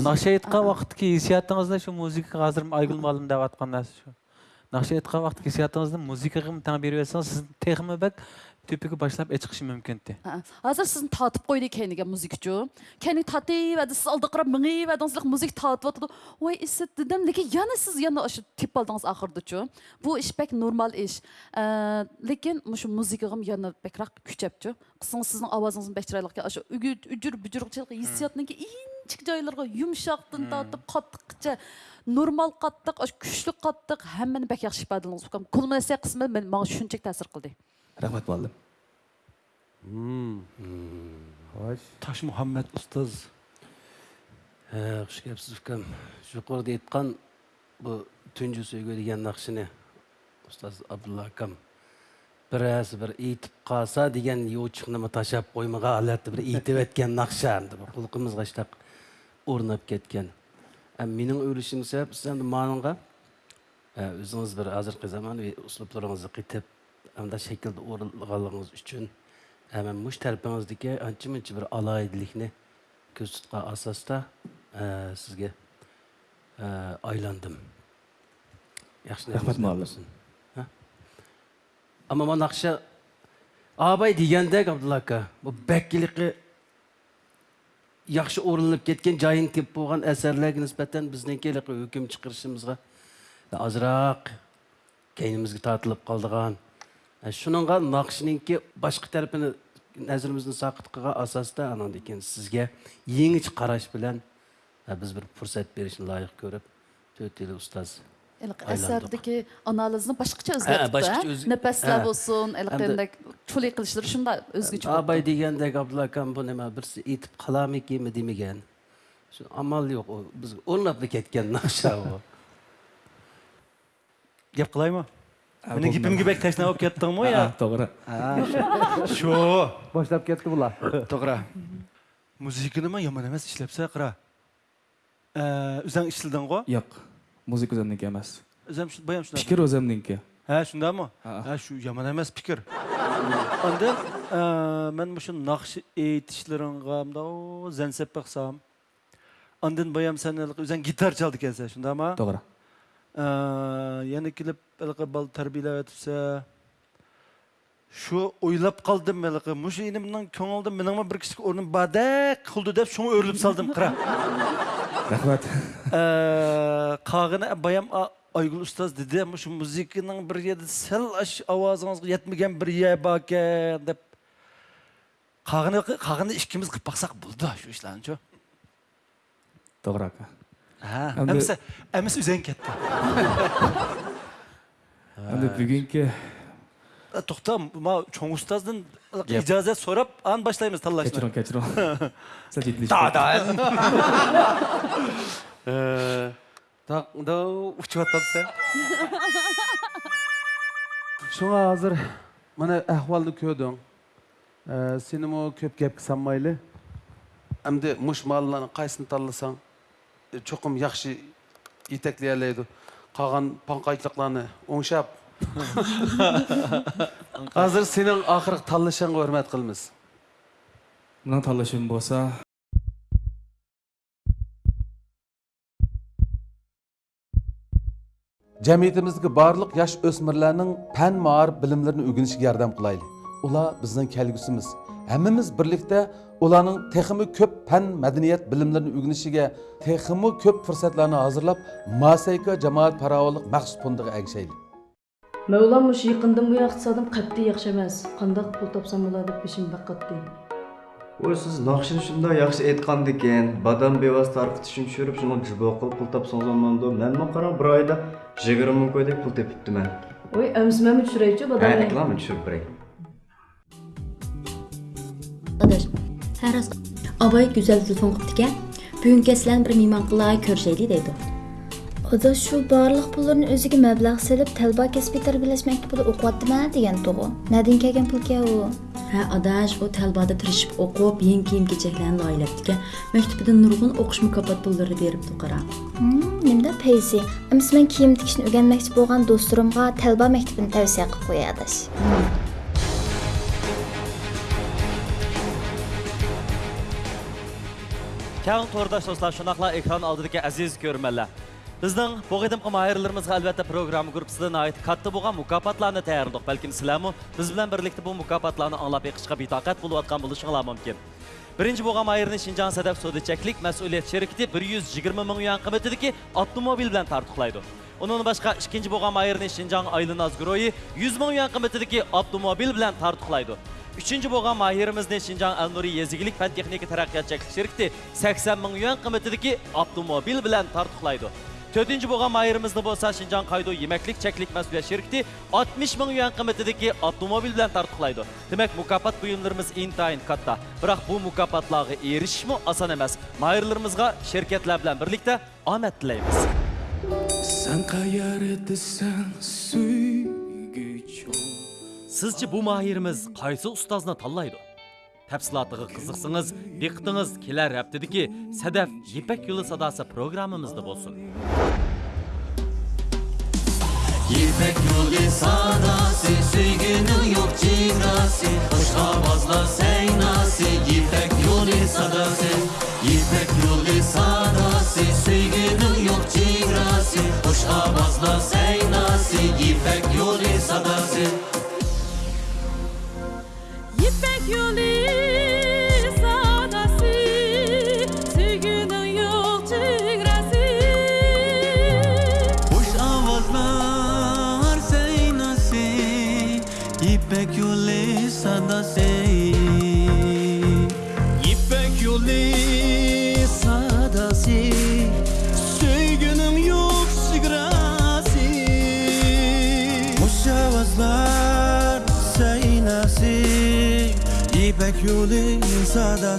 нашаитқа уақыт кесиятыңызда шу музыка қазір айгүл деп нәрсе шу уақыт музыкаға түпігі башлап эч кышым мүмкүнтү азыр сиздин татып койду кээниге музикчу кээни татып сиз алдакырап миңип адыңызлык музыка татып атыды ой исет дедім, лекин яна сіз яна ушу тип алдыңыз нормал яна авазыңыз normal qattiq kuchli qattiq hammani рахмет мұғалім таш мұхаммед ұстаз қышкепсіз үкем жоғарыда айтқан бұл түнжі сөйге деген нақшыны ұстаз абдулла акам біраз бір итіп қалса деген ешқынымы ташап қоймаға алады бір итіп еткен нақша енді бір құлқымызға іштақ орнап кеткен ә, менің өлішім себеп сіз енді маныңға өзіңіз бір азырқы заман ұслыпларыңызды қитып анда şekilde o'rinlaganligingiz uchun hemen muş tarafınızdaki anca mınca bir alaydilikni ko'z tutgan asosda e, sizga e, aylandim yaxshi rahmat muallim ammo man naqsha abay degandek abdulla aka bu bakkiliki yaxshi o'rinlab ketgan joyini tepib bo'lgan asarlarga nisbatan bizniki hukm chiqarishimizga ozroq Ә, шуныңға нақшының ке, тарапын назарыбызды сакыт сақытқыға асасында анан деген сизге қараш караш ә, біз биз бір фурсат беришин ылайык көрүп төрт ил устаз asardagi analizni boshqacha o'zgartibdi nafaslar bo'lsin anaqa chulik qilishlar shunda o'zgacha abay degandek abdulla akam bu nima demagan amal yo'q ketgan gap qilaymi мінекей бімгебек тайсынап алып кеттің ғой иә тоғра шо баштап кетті бұлар тоғыра музыканы ма жаман емес ішлепсе қыра үзаң ішілдің ғой жоқ музыка өзімдікі емес үзем баям шында пикір өзімдікі ә шындамы ә шу яман емес пикір анда мен мұшы нақшы айтышларыңға мынау зәнсеп бақсам андан баям сен үзең гитар чалды екенсің шындама тоғыра Э, яны килеп әлгі бал тәрбиелеп әтіпсе шу ойлап қалдым әлгі мұшы енді мынаң көңілді менің бір кісі орным бадәк қылды деп шоңа өріліп салдым қыра рахмат қағыны э, баям айгүл ұстаз деді мұшы музыканың бір еді сәл ауазыңызға жетмеген бір ие бар екен деп қағыны қағыны ішкіміз қылып бақсақ болды шу ішләрін шу тоғры ака әмісі әмісі үзен кетті анда бүгінгі тоқта мына чоң ұстаздан ижазат сұрап ан башлаймыз таллашны кечірім кечірім да так ұшып учуп атсаң шуңа азыр мына ахвалны көдің сені көп кеп салмайлы әмді мұш малланың қайсын талласаң чоқым яқшы етекле әлейді. Қаған панқайтлықланы оңшап. Қазір сенің ақырық талышаңға өрмәт қылмыз. Мұнан талышым болса... Жәмейтімізгі барлық яш өсмірләнің пән маар білімлерін өгініші ярдам қылайлы. Олар біздің кәлгісіміз. Әміміз бірлікті ularning texmi көп fan madaniyat bilimlarini o'rganishiga texmi көп fursatlarni hozirlab masayka jamoat parovollik maxsus fondiga agishaylik mavlam mush yiqindim bu iqtisodim qat'iy yaxshi emas qandaq pul topsam bo'ladi deb сіз baqqatdi voy badam bevasi tarqitishni tushirib shuni jibo qilib pul topsangiz bir oyda qo'ydek pul Հերաս Абай güzel telefon qutdiga bu gün kəsilən bir mehman qılay körşəyli dedi. Oda şu barlıq pulların özüge məbləğ selib təlba kəsbi tərbiyələş məktəbində oquyatdım degan toğu. Nədən kəlgən pul ki o? Hə, adaş o təlbada tirişib oqub, yeni kiyim keçəklərini layilətdikə məktəbdə nurgun oqış mükafat pulları verib tuqara. Hmm, nimdə peysi. Əmsə mən kiyim tikişini öyrənməkçi bolğan dostlarımğa təlba məktəbini tavsiyə qılıb qoyadas. Hmm. Кәң тұрдаш достар, шынақла экран алдыды ке әзіз көрмелі. Біздің бұғыдымқы майырлырымызға әлбәтті программы ғұрпсыдың айт қатты бұған мұкапатланы тәйірдің. Бәлкім сіләмі, біз білен бірлікті бұл мұкапатланы аңлап еқішқа битақат болу атқан бұл үшін мүмкен. Бірінші бұған майырының Шинжан Садәк Соды Чәклік мәсуілет шерікті 120 мүмін үйен қымытыды ке автомобил білен тартықлайды. Оның башқа үшкенші бұған майырының Шинжан Айлын Азгүрой 100 мүмін үйен қымытыды ке автомобил білен тартықлайды. үчүнчү болгон майырыбыздын Шинжаң Алнури Езигилик фән техника тараҡҡиятчылыҡ ширкте 80 мең юан ҡиммәтендәге автомобиль белән тартыҡлайды. Төтінші болған майырымызды болса Шинжан қайду емәклік чәклік мәсулет шерікті 60 мың юан қыметтедегі автомобиль білән тартықлайды. Демәк, мұкапат бұйымларымыз интайын қатта. Бірақ бұл мұкапатлағы еріш мұ асан әмәс. Майырларымызға шеркетлер білән бірлікті амет тілейміз. Сән қайар етісән сүй сізше бұл махиріміз қайсы ұстазына таллайды тәпсілатыға қызықсыңыз диқтыңыз келер әптедіке сәдәф епәк юлы садасы программамызды болсын епәк юлы садасы сүйгенің жоқ чиграсы қошқабазла сәйнасы епәк юлы садасы епәк юлы садасы сүйгенің жоқ чиграсы қошқабазла сәйнасы епәк юлы садасы you leave. chiude in sada